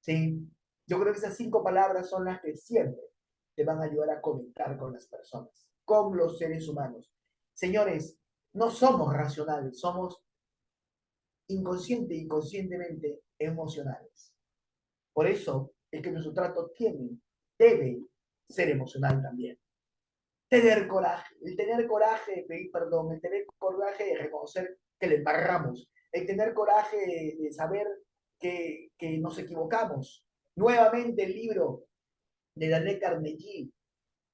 Speaker 2: ¿Sí? Yo creo que esas cinco palabras son las que siempre te van a ayudar a conectar con las personas, con los seres humanos. Señores, no somos racionales, somos inconsciente y conscientemente emocionales. Por eso es que nuestro trato tiene, debe ser emocional también. Tener coraje, el tener coraje de pedir perdón, el tener coraje de reconocer que le embarramos, el tener coraje de, saber que, que nos equivocamos. Nuevamente el libro de Dale Carnegie,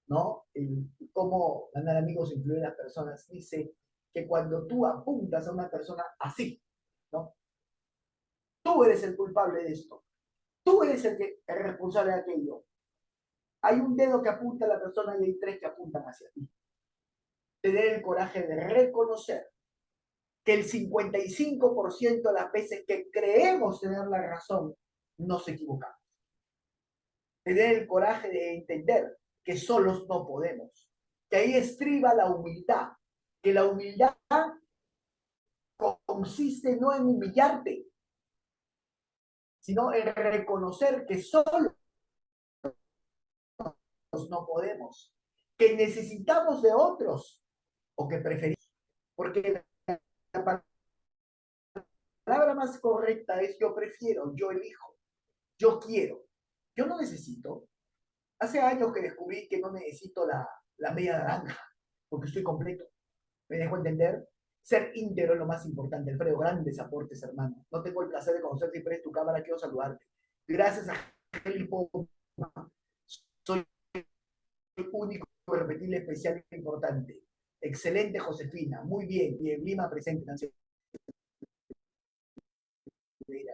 Speaker 2: ¿no? El, cómo ganar amigos e influir en las personas, dice que cuando tú apuntas a una persona así, ¿no? Tú eres el culpable de esto. Tú eres el, que, el responsable de aquello. Hay un dedo que apunta a la persona y hay tres que apuntan hacia ti. Tener el coraje de reconocer que el 55% de las veces que creemos tener la razón, nos equivocamos. Tener el coraje de entender que solos no podemos. Que ahí estriba la humildad. Que la humildad consiste no en humillarte, sino en reconocer que solos no podemos, que necesitamos de otros o que preferimos. Porque la palabra más correcta es yo prefiero, yo elijo, yo quiero, yo no necesito. Hace años que descubrí que no necesito la, la media naranja, porque estoy completo. ¿Me dejo entender? Ser íntegro es lo más importante. Alfredo, grandes aportes, hermano. No tengo el placer de conocerte y tu cámara, quiero saludarte. Gracias a. Soy único, repetible, especial e importante. Excelente, Josefina. Muy bien. Bien, Lima presente, Nancy.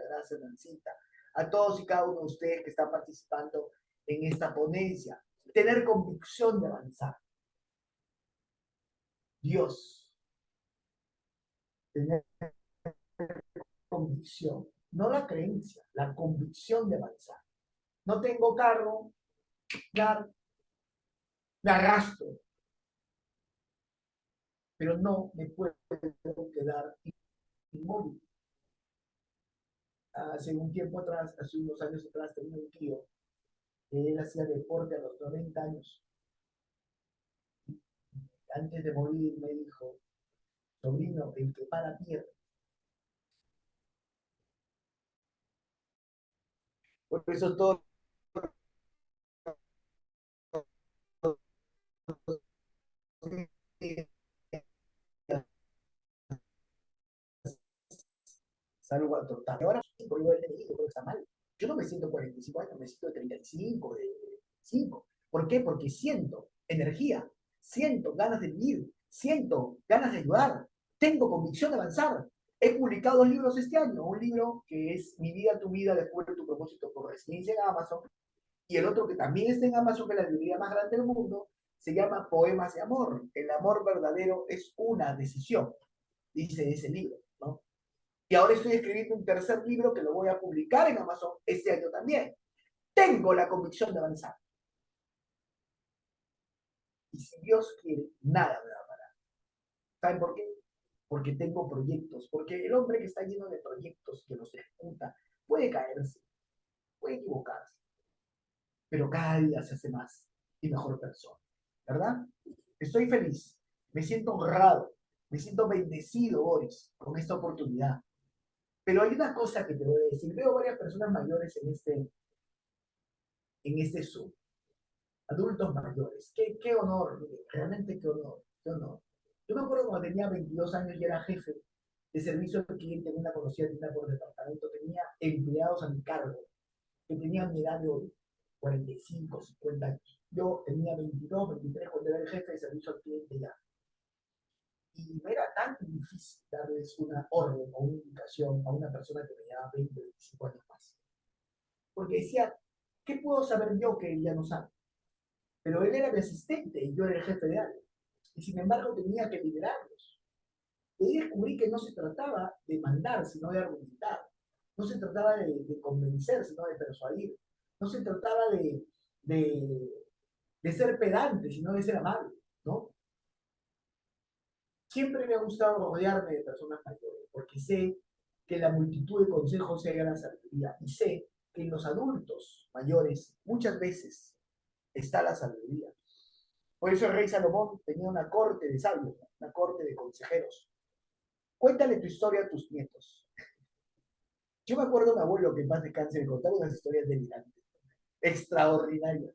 Speaker 2: Gracias, Nancita. A todos y cada uno de ustedes que están participando en esta ponencia. Tener convicción de avanzar. Dios. Tener convicción. No la creencia, la convicción de avanzar. No tengo carro, claro, me arrastro, pero no me puedo quedar inmóvil. Hace un tiempo atrás, hace unos años atrás, tenía un tío que él hacía deporte a los 90 años. Antes de morir me dijo, sobrino, el que para pierde. Por eso todo salgo a. Ahora, por el yo creo que está mal. Yo no me siento 45 años, me siento 35, de 5. ¿Por qué? Porque siento energía, siento ganas de vivir, siento ganas de ayudar, tengo convicción de avanzar. He publicado dos libros este año, un libro que es Mi vida, tu vida, descubre tu propósito por residencia en Amazon, y el otro que también está en Amazon, que es la librería más grande del mundo, se llama Poemas de Amor. El amor verdadero es una decisión, dice ese libro, ¿no? Y ahora estoy escribiendo un tercer libro que lo voy a publicar en Amazon este año también. Tengo la convicción de avanzar. Y si Dios quiere, nada me va a parar. ¿Saben por qué? Porque tengo proyectos. Porque el hombre que está lleno de proyectos, que los ejecuta, puede caerse, puede equivocarse. Pero cada día se hace más y mejor persona. ¿Verdad? Estoy feliz. Me siento honrado Me siento bendecido, Boris, con esta oportunidad. Pero hay una cosa que te voy a decir. Veo varias personas mayores en este, en este Zoom. Adultos mayores. Qué, qué honor, realmente qué honor, qué honor. Yo me acuerdo cuando tenía 22 años y era jefe de servicio al cliente en una conocida tienda por departamento. Tenía empleados a mi cargo que tenían mi edad de 45, 50 años. Yo tenía 22, 23 cuando era el jefe de servicio al cliente ya y no era tan difícil darles una orden o una indicación a una persona que me llevaba 20, 25 años más. Porque decía, ¿qué puedo saber yo que él ya no sabe? Pero él era mi asistente y yo era el jefe de área. Y sin embargo tenía que liderarlos. Y descubrí que no se trataba de mandar, sino de argumentar. No se trataba de, convencer, sino de persuadir. No se trataba de, de ser pedante, sino de ser amable. ¿no? Siempre me ha gustado rodearme de personas mayores, porque sé que la multitud de consejos se la sabiduría y sé que en los adultos mayores muchas veces está la sabiduría. Por eso el rey Salomón tenía una corte de sabios, una corte de consejeros. Cuéntale tu historia a tus nietos. Yo me acuerdo de un abuelo que más descanse me contaba unas historias delirantes, extraordinarias.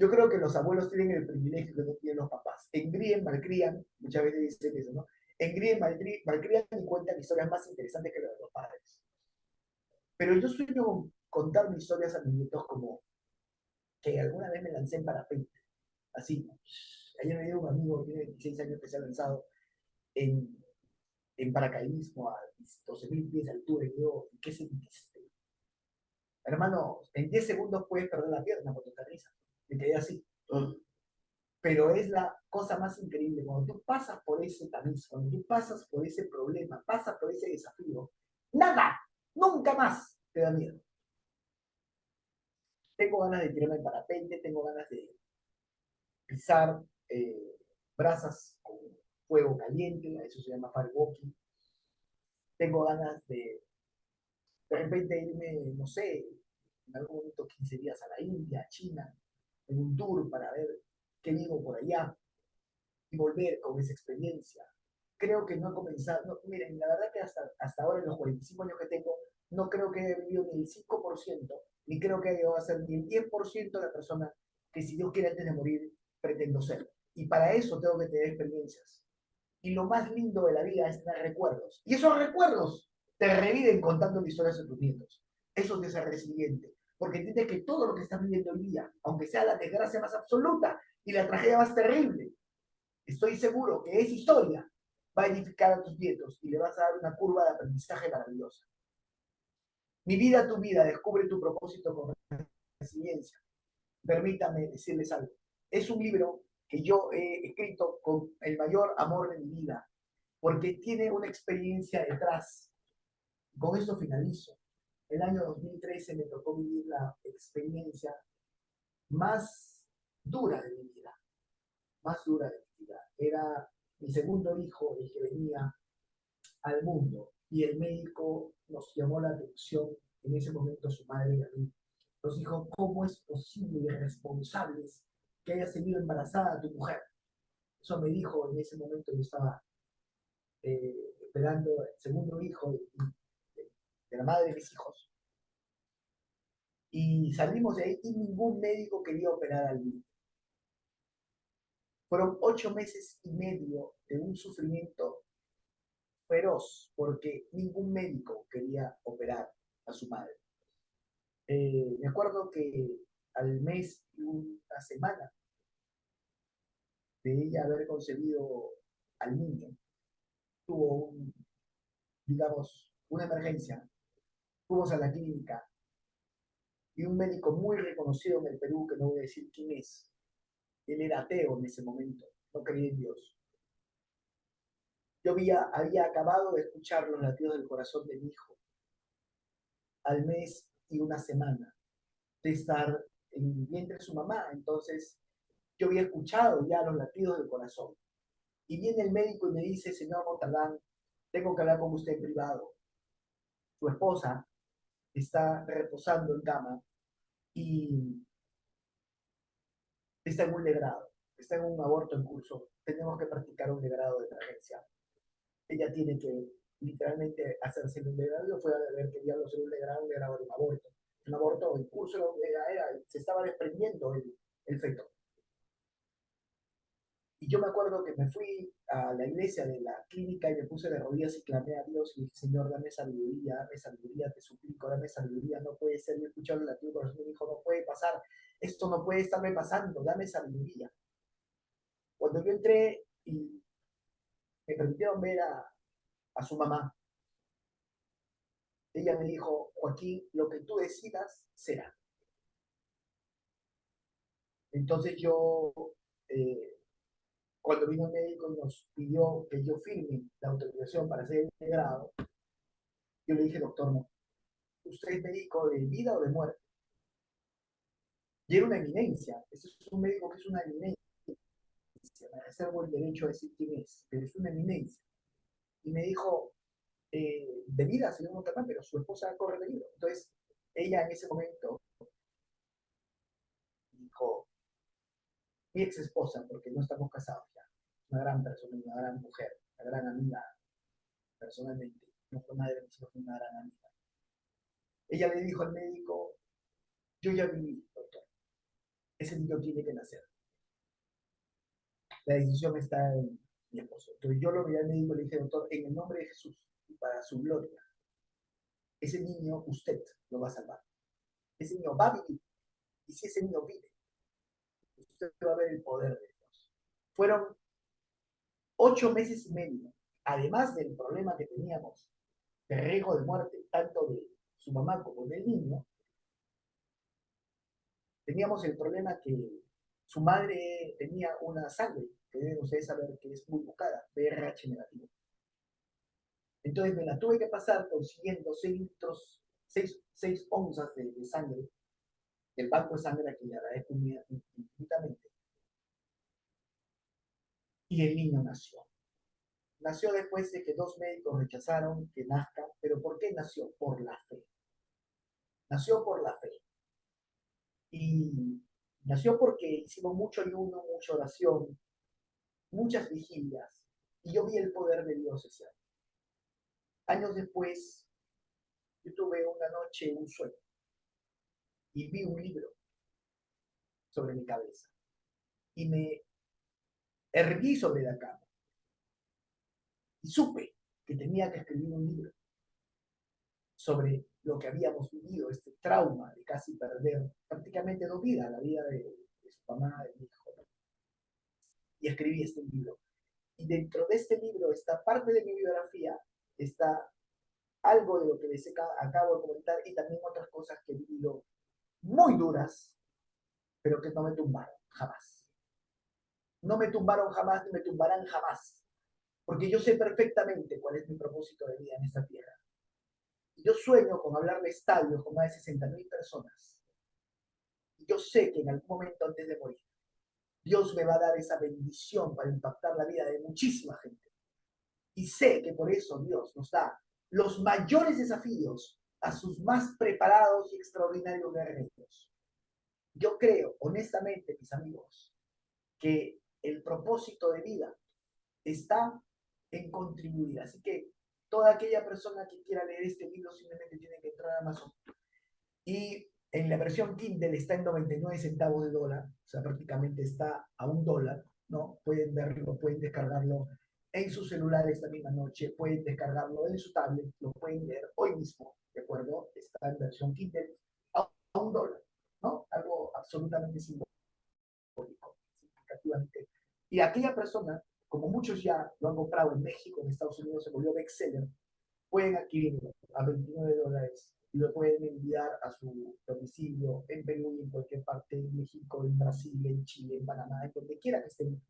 Speaker 2: Yo creo que los abuelos tienen el privilegio que no tienen los papás. Engríen, malcrían, muchas veces dicen eso, ¿no? Engríen, malcrían y cuentan historias más interesantes que las de los padres. Pero yo sueño contar mis historias a mis nietos como que alguna vez me lancé en parapente. Así. Ayer me dio un amigo que tiene 26 años que se ha lanzado en, en paracaidismo a 12.000 pies de altura. Y yo, ¿qué sentiste? Hermano, en 10 segundos puedes perder la pierna por tu aterrizas me quedé así. Pero es la cosa más increíble. Cuando tú pasas por ese tamiz, cuando tú pasas por ese problema, pasas por ese desafío, nada, nunca más te da miedo. Tengo ganas de tirarme en parapente, tengo ganas de pisar eh, brasas con fuego caliente, eso se llama firewalking. Tengo ganas de de repente irme, no sé, en algún momento 15 días a la India, a China, en un tour para ver qué digo por allá y volver con esa experiencia. Creo que no he comenzado, miren, la verdad que hasta, hasta ahora en los 45 años que tengo, no creo que haya vivido ni el 5%, ni creo que haya llegado a ser ni el 10% de la persona que si Dios quiere antes de morir, pretendo ser. Y para eso tengo que tener experiencias. Y lo más lindo de la vida es tener recuerdos. Y esos recuerdos te reviven contando historias a tus nietos. Eso te hace resiliente porque entiende que todo lo que estás viviendo hoy día, aunque sea la desgracia más absoluta y la tragedia más terrible, estoy seguro que esa historia va a edificar a tus nietos y le vas a dar una curva de aprendizaje maravillosa. Mi vida, tu vida, descubre tu propósito con resiliencia. Permítame decirles algo. Es un libro que yo he escrito con el mayor amor de mi vida, porque tiene una experiencia detrás. Con esto finalizo el año 2013 me tocó vivir la experiencia más dura de mi vida, más dura de mi vida. Era mi segundo hijo el que venía al mundo y el médico nos llamó la atención, en ese momento su madre y a mí. Nos dijo, ¿cómo es posible, irresponsables, que haya seguido embarazada tu mujer? Eso me dijo en ese momento, yo estaba eh, esperando el segundo hijo de la madre de mis hijos. Y salimos de ahí y ningún médico quería operar al niño. Fueron ocho meses y medio de un sufrimiento feroz porque ningún médico quería operar a su madre. Eh, me acuerdo que al mes y una semana de ella haber concebido al niño, tuvo un, digamos, una emergencia fuimos a la clínica y un médico muy reconocido en el Perú, que no voy a decir quién es, él era ateo en ese momento, no creía en Dios. Yo había, había acabado de escuchar los latidos del corazón de mi hijo al mes y una semana de estar en el vientre de su mamá. Entonces, yo había escuchado ya los latidos del corazón. Y viene el médico y me dice, señor Montalbán, tengo que hablar con usted en privado. Su esposa está reposando en cama y está en un legrado, está en un aborto en curso, tenemos que practicar un legrado de emergencia. ella tiene que literalmente hacerse un degrado, fue a ver que diablo ser un degrado, un degrado de un aborto. Un aborto en curso, se estaba desprendiendo el, el feto. Yo me acuerdo que me fui a la iglesia de la clínica y me puse de rodillas y clamé a Dios y dije, Señor, dame sabiduría, dame sabiduría, te suplico, dame sabiduría, no puede ser. Yo escuché el latido corazón y me dijo, no puede pasar, esto no puede estarme pasando, dame sabiduría. Cuando yo entré y me permitieron ver a, a su mamá, ella me dijo, Joaquín, lo que tú decidas será. Entonces yo eh, cuando vino el médico y nos pidió que yo firme la autorización para hacer el grado, yo le dije, doctor, no, usted es médico de vida o de muerte. Y era una eminencia, ese es un médico que es una eminencia, me reservo el derecho a decir quién es, pero es una eminencia. Y me dijo, eh, de vida, señor Montalbán, pero su esposa corre peligro. Entonces, ella en ese momento dijo, mi ex esposa, porque no estamos casados ya, una gran persona, una gran mujer, una gran amiga, personalmente, no fue madre hijos, fue una gran amiga. Ella le dijo al médico, yo ya viví, doctor, ese niño tiene que nacer. La decisión está en mi esposo. Entonces yo lo vi al médico y le dije, doctor, en el nombre de Jesús y para su gloria, ese niño usted lo va a salvar. Ese niño va a vivir. Y si ese niño vive, usted va a ver el poder de Dios. Fueron ocho meses y medio, además del problema que teníamos de riesgo de muerte, tanto de su mamá como del niño, teníamos el problema que su madre tenía una sangre, que deben ustedes saber que es muy buscada, BRH negativo. Entonces me la tuve que pasar consiguiendo 6 litros, 6, onzas de, de sangre el banco de sangre a quien le agradezco infinitamente. Y el niño nació. Nació después de que dos médicos rechazaron que nazca, pero ¿por qué nació? Por la fe. Nació por la fe. Y nació porque hicimos mucho ayuno, mucha oración, muchas vigilias, y yo vi el poder de Dios ese año. Años después, yo tuve una noche un sueño y vi un libro sobre mi cabeza. Y me erguí sobre la cama. Y supe que tenía que escribir un libro sobre lo que habíamos vivido, este trauma de casi perder prácticamente dos vidas, la vida de, su mamá, de mi hijo. Y escribí este libro. Y dentro de este libro, esta parte de mi biografía, está algo de lo que les acabo de comentar y también otras cosas que he vivido muy duras, pero que no me tumbaron jamás. No me tumbaron jamás ni me tumbarán jamás, porque yo sé perfectamente cuál es mi propósito de vida en esta tierra. Yo sueño con hablar de estadios con más de 60 mil personas. Y yo sé que en algún momento antes de morir, Dios me va a dar esa bendición para impactar la vida de muchísima gente. Y sé que por eso Dios nos da los mayores desafíos a sus más preparados y extraordinarios guerreros. Yo creo, honestamente, mis amigos, que el propósito de vida está en contribuir. Así que toda aquella persona que quiera leer este libro simplemente tiene que entrar a Amazon. Y en la versión Kindle está en 99 centavos de dólar, o sea, prácticamente está a un dólar, ¿no? Pueden verlo, pueden descargarlo en su celular esta misma noche, pueden descargarlo en su tablet, lo pueden leer hoy mismo. ¿De acuerdo? Está en versión Kindle a, un dólar, ¿no? Algo absolutamente simbólico, significativamente. Y aquella persona, como muchos ya lo han comprado en México, en Estados Unidos, se volvió bestseller, pueden adquirirlo a 29 dólares y lo pueden enviar a su domicilio en Perú y en cualquier parte, en México, en Brasil, en Chile, en Panamá, en donde quiera que estén,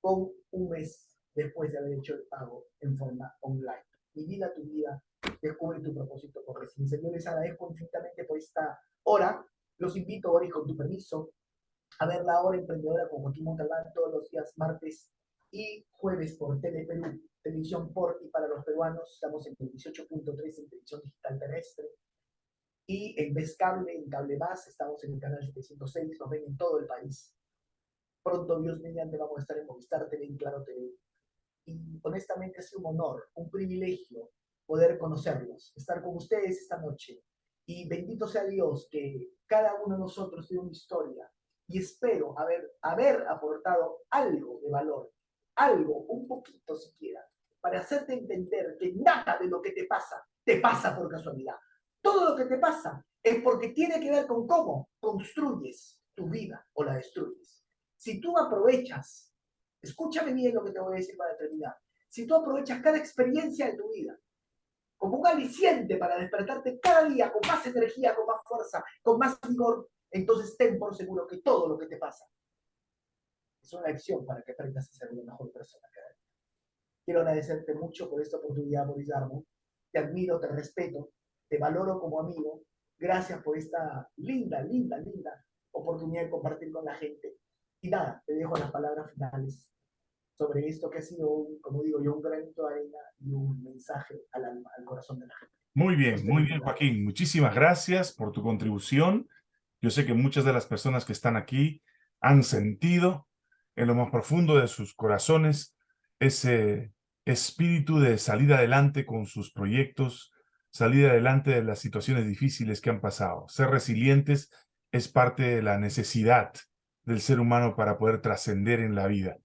Speaker 2: con un mes después de haber hecho el pago en forma online. Mi vida, tu vida, descubre tu propósito por residencia. Yo les agradezco infinitamente por esta hora. Los invito ahora y con tu permiso a ver la hora emprendedora con Joaquín Montalbán todos los días martes y jueves por Tele Perú, televisión por y para los peruanos. Estamos en 18.3 en televisión digital terrestre. Y en Vez Cable, en Cable Más, estamos en el canal 706, nos ven en todo el país. Pronto, Dios mediante, vamos a estar en Movistar TV, en Claro TV, y honestamente ha sido un honor, un privilegio poder conocerlos, estar con ustedes esta noche. Y bendito sea Dios que cada uno de nosotros tiene una historia y espero haber, haber aportado algo de valor, algo, un poquito siquiera, para hacerte entender que nada de lo que te pasa te pasa por casualidad. Todo lo que te pasa es porque tiene que ver con cómo construyes tu vida o la destruyes. Si tú aprovechas, escúchame bien lo que te voy a decir para terminar, si tú aprovechas cada experiencia de tu vida como un aliciente para despertarte cada día con más energía, con más fuerza, con más vigor, entonces ten por seguro que todo lo que te pasa es una lección para que aprendas a ser una mejor persona cada día. Quiero agradecerte mucho por esta oportunidad, Boris Darmo. Te admiro, te respeto, te valoro como amigo. Gracias por esta linda, linda, linda oportunidad de compartir con la gente. Y nada, te dejo las palabras finales sobre esto que ha sido, como digo yo, un granito de arena y un mensaje al alma, al corazón de la gente.
Speaker 1: Muy bien, muy bien, Joaquín. Muchísimas gracias por tu contribución. Yo sé que muchas de las personas que están aquí han sentido en lo más profundo de sus corazones ese espíritu de salir adelante con sus proyectos, salir adelante de las situaciones difíciles que han pasado. Ser resilientes es parte de la necesidad del ser humano para poder trascender en la vida.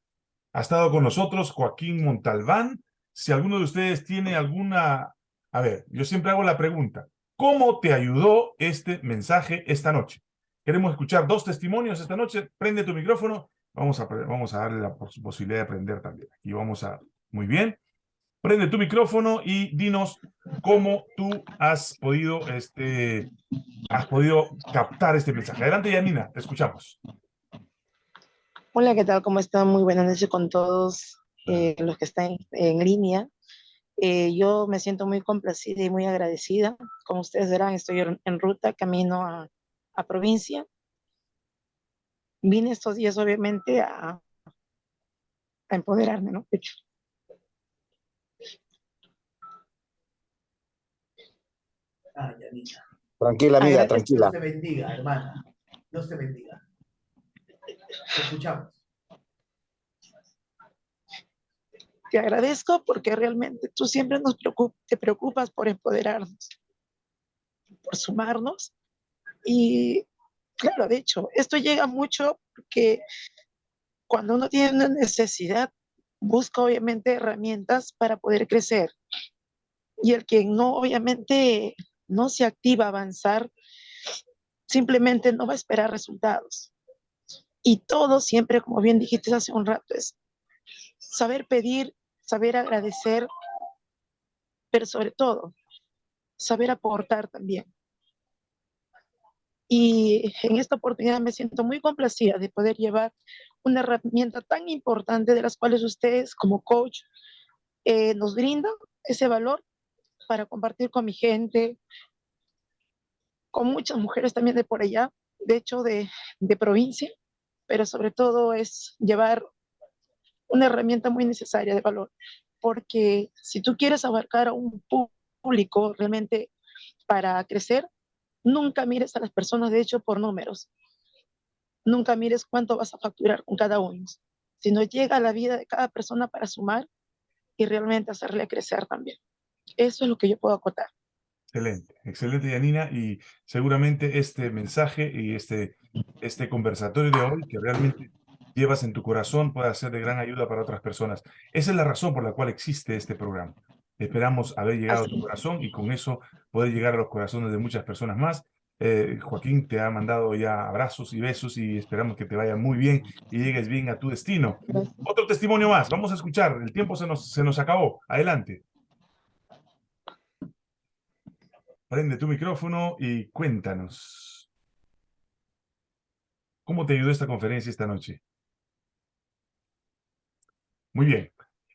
Speaker 1: Ha estado con nosotros Joaquín Montalbán. Si alguno de ustedes tiene alguna... A ver, yo siempre hago la pregunta. ¿Cómo te ayudó este mensaje esta noche? Queremos escuchar dos testimonios esta noche. Prende tu micrófono. Vamos a, vamos a darle la posibilidad de aprender también. Aquí vamos a... Muy bien. Prende tu micrófono y dinos cómo tú has podido, este, has podido captar este mensaje. Adelante, Yanina, te escuchamos.
Speaker 3: Hola, ¿qué tal? ¿Cómo están? Muy buenas noches con todos eh, los que están en línea. Eh, yo me siento muy complacida y muy agradecida. Como ustedes verán, estoy en ruta, camino a, a provincia. Vine estos días, obviamente, a, a empoderarme, ¿no?
Speaker 2: Ah, Yanina.
Speaker 4: Tranquila, amiga, tranquila.
Speaker 2: Dios te bendiga, hermana. Dios te bendiga. Escuchamos.
Speaker 3: Te agradezco porque realmente tú siempre nos te preocupas por empoderarnos, por sumarnos. Y claro, de hecho, esto llega mucho porque cuando uno tiene una necesidad, busca obviamente herramientas para poder crecer. Y el que no, obviamente, no se activa a avanzar, simplemente no va a esperar resultados. Y todo siempre, como bien dijiste hace un rato, es saber pedir, saber agradecer, pero sobre todo, saber aportar también. Y en esta oportunidad me siento muy complacida de poder llevar una herramienta tan importante de las cuales ustedes como coach eh, nos brindan ese valor para compartir con mi gente, con muchas mujeres también de por allá, de hecho de, de provincia, pero sobre todo es llevar una herramienta muy necesaria de valor, porque si tú quieres abarcar a un público realmente para crecer, nunca mires a las personas, de hecho, por números. Nunca mires cuánto vas a facturar con cada uno, sino llega a la vida de cada persona para sumar y realmente hacerle crecer también. Eso es lo que yo puedo acotar.
Speaker 1: Excelente, excelente Yanina y seguramente este mensaje y este, este conversatorio de hoy que realmente llevas en tu corazón puede ser de gran ayuda para otras personas. Esa es la razón por la cual existe este programa. Esperamos haber llegado a tu corazón y con eso poder llegar a los corazones de muchas personas más. Eh, Joaquín te ha mandado ya abrazos y besos y esperamos que te vaya muy bien y llegues bien a tu destino. Otro testimonio más, vamos a escuchar, el tiempo se nos, se nos acabó. Adelante. Prende tu micrófono y cuéntanos. ¿Cómo te ayudó esta conferencia esta noche? Muy bien.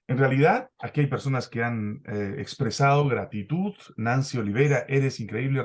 Speaker 1: En realidad, aquí hay personas que han eh, expresado gratitud. Nancy Olivera, eres increíble.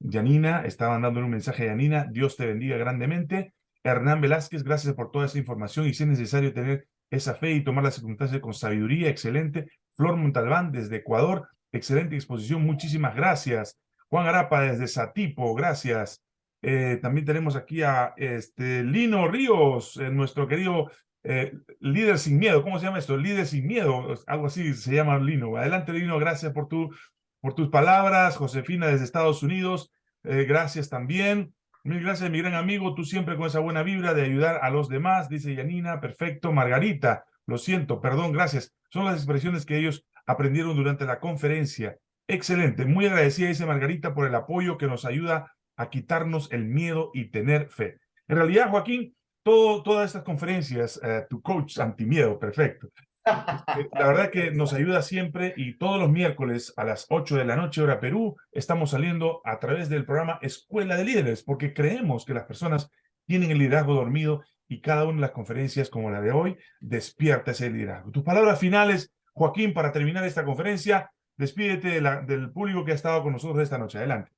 Speaker 1: Yanina, estaban dándole un mensaje a Yanina. Dios te bendiga grandemente. Hernán Velázquez, gracias por toda esa información y si es necesario tener esa fe y tomar las circunstancias con sabiduría, excelente. Flor Montalbán, desde Ecuador, excelente exposición, muchísimas gracias. Juan Arapa, desde Satipo, gracias. Eh, también tenemos aquí a este, Lino Ríos, eh, nuestro querido eh, líder sin miedo. ¿Cómo se llama esto? Líder sin miedo, algo así se llama Lino. Adelante, Lino, gracias por, tu, por tus palabras. Josefina desde Estados Unidos, gracias también. Mil gracias, mi gran amigo. Tú siempre con esa buena vibra de ayudar a los demás, dice Yanina. Perfecto. Margarita, lo siento, perdón, gracias. Son las expresiones que ellos aprendieron durante la conferencia. Excelente. Muy agradecida, dice Margarita, por el apoyo que nos ayuda a quitarnos el miedo y tener fe. En realidad, Joaquín, todo, todas estas conferencias, eh, tu coach antimiedo, perfecto. Eh, la verdad que nos ayuda siempre y todos los miércoles a las 8 de la noche hora Perú estamos saliendo a través del programa Escuela de Líderes porque creemos que las personas tienen el liderazgo dormido y cada una de las conferencias como la de hoy despierta ese liderazgo. Tus palabras finales, Joaquín, para terminar esta conferencia, despídete del público que ha estado con nosotros esta noche. Adelante.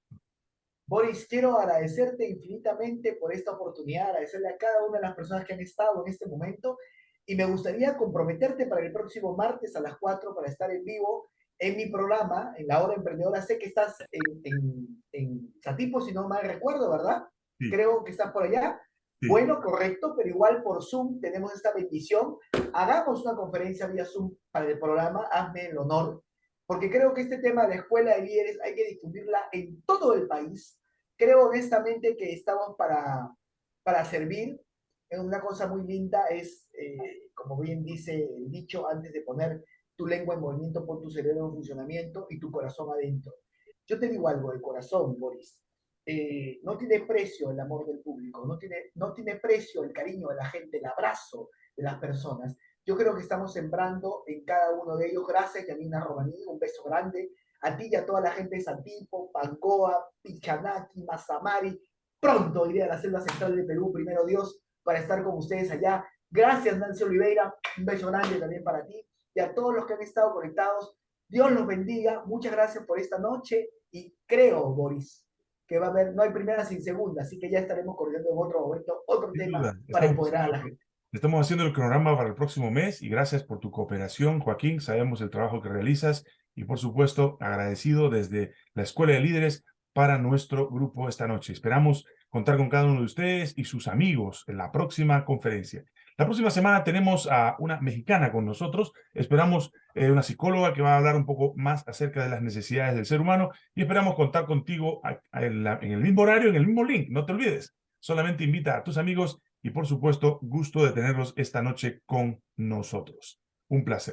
Speaker 2: Boris, quiero agradecerte infinitamente por esta oportunidad, agradecerle a cada una de las personas que han estado en este momento y me gustaría comprometerte para el próximo martes a las 4 para estar en vivo en mi programa, en la hora emprendedora. Sé que estás en, en, en Satipo, si no mal recuerdo, ¿verdad? Creo que estás por allá. Bueno, correcto, pero igual por Zoom tenemos esta bendición. Hagamos una conferencia vía Zoom para el programa, hazme el honor, porque creo que este tema de la escuela de líderes hay que difundirla en todo el país. Creo honestamente que estamos para, para servir. Una cosa muy linda es, eh, como bien dice el dicho, antes de poner tu lengua en movimiento, pon tu cerebro en funcionamiento y tu corazón adentro. Yo te digo algo de corazón, Boris. Eh, no tiene precio el amor del público, no tiene, no tiene precio el cariño de la gente, el abrazo de las personas. Yo creo que estamos sembrando en cada uno de ellos. Gracias, Yanina Romaní, un beso grande a ti y a toda la gente de Santipo, Pancoa, Pichanaki, Mazamari. Pronto iré a la selva central de Perú, primero Dios, para estar con ustedes allá. Gracias, Nancy Oliveira. Un beso grande también para ti y a todos los que han estado conectados. Dios los bendiga. Muchas gracias por esta noche y creo, Boris, que va a haber, no hay primera sin segunda, así que ya estaremos corriendo en otro momento, otro tema para empoderar a la gente.
Speaker 1: Estamos haciendo el cronograma para el próximo mes y gracias por tu cooperación, Joaquín. Sabemos el trabajo que realizas y por supuesto agradecido desde la Escuela de Líderes para nuestro grupo esta noche. Esperamos contar con cada uno de ustedes y sus amigos en la próxima conferencia. La próxima semana tenemos a una mexicana con nosotros. Esperamos eh, una psicóloga que va a hablar un poco más acerca de las necesidades del ser humano y esperamos contar contigo en el mismo horario, en el mismo link. No te olvides. Solamente invita a tus amigos y por supuesto gusto de tenerlos esta noche con nosotros. Un placer.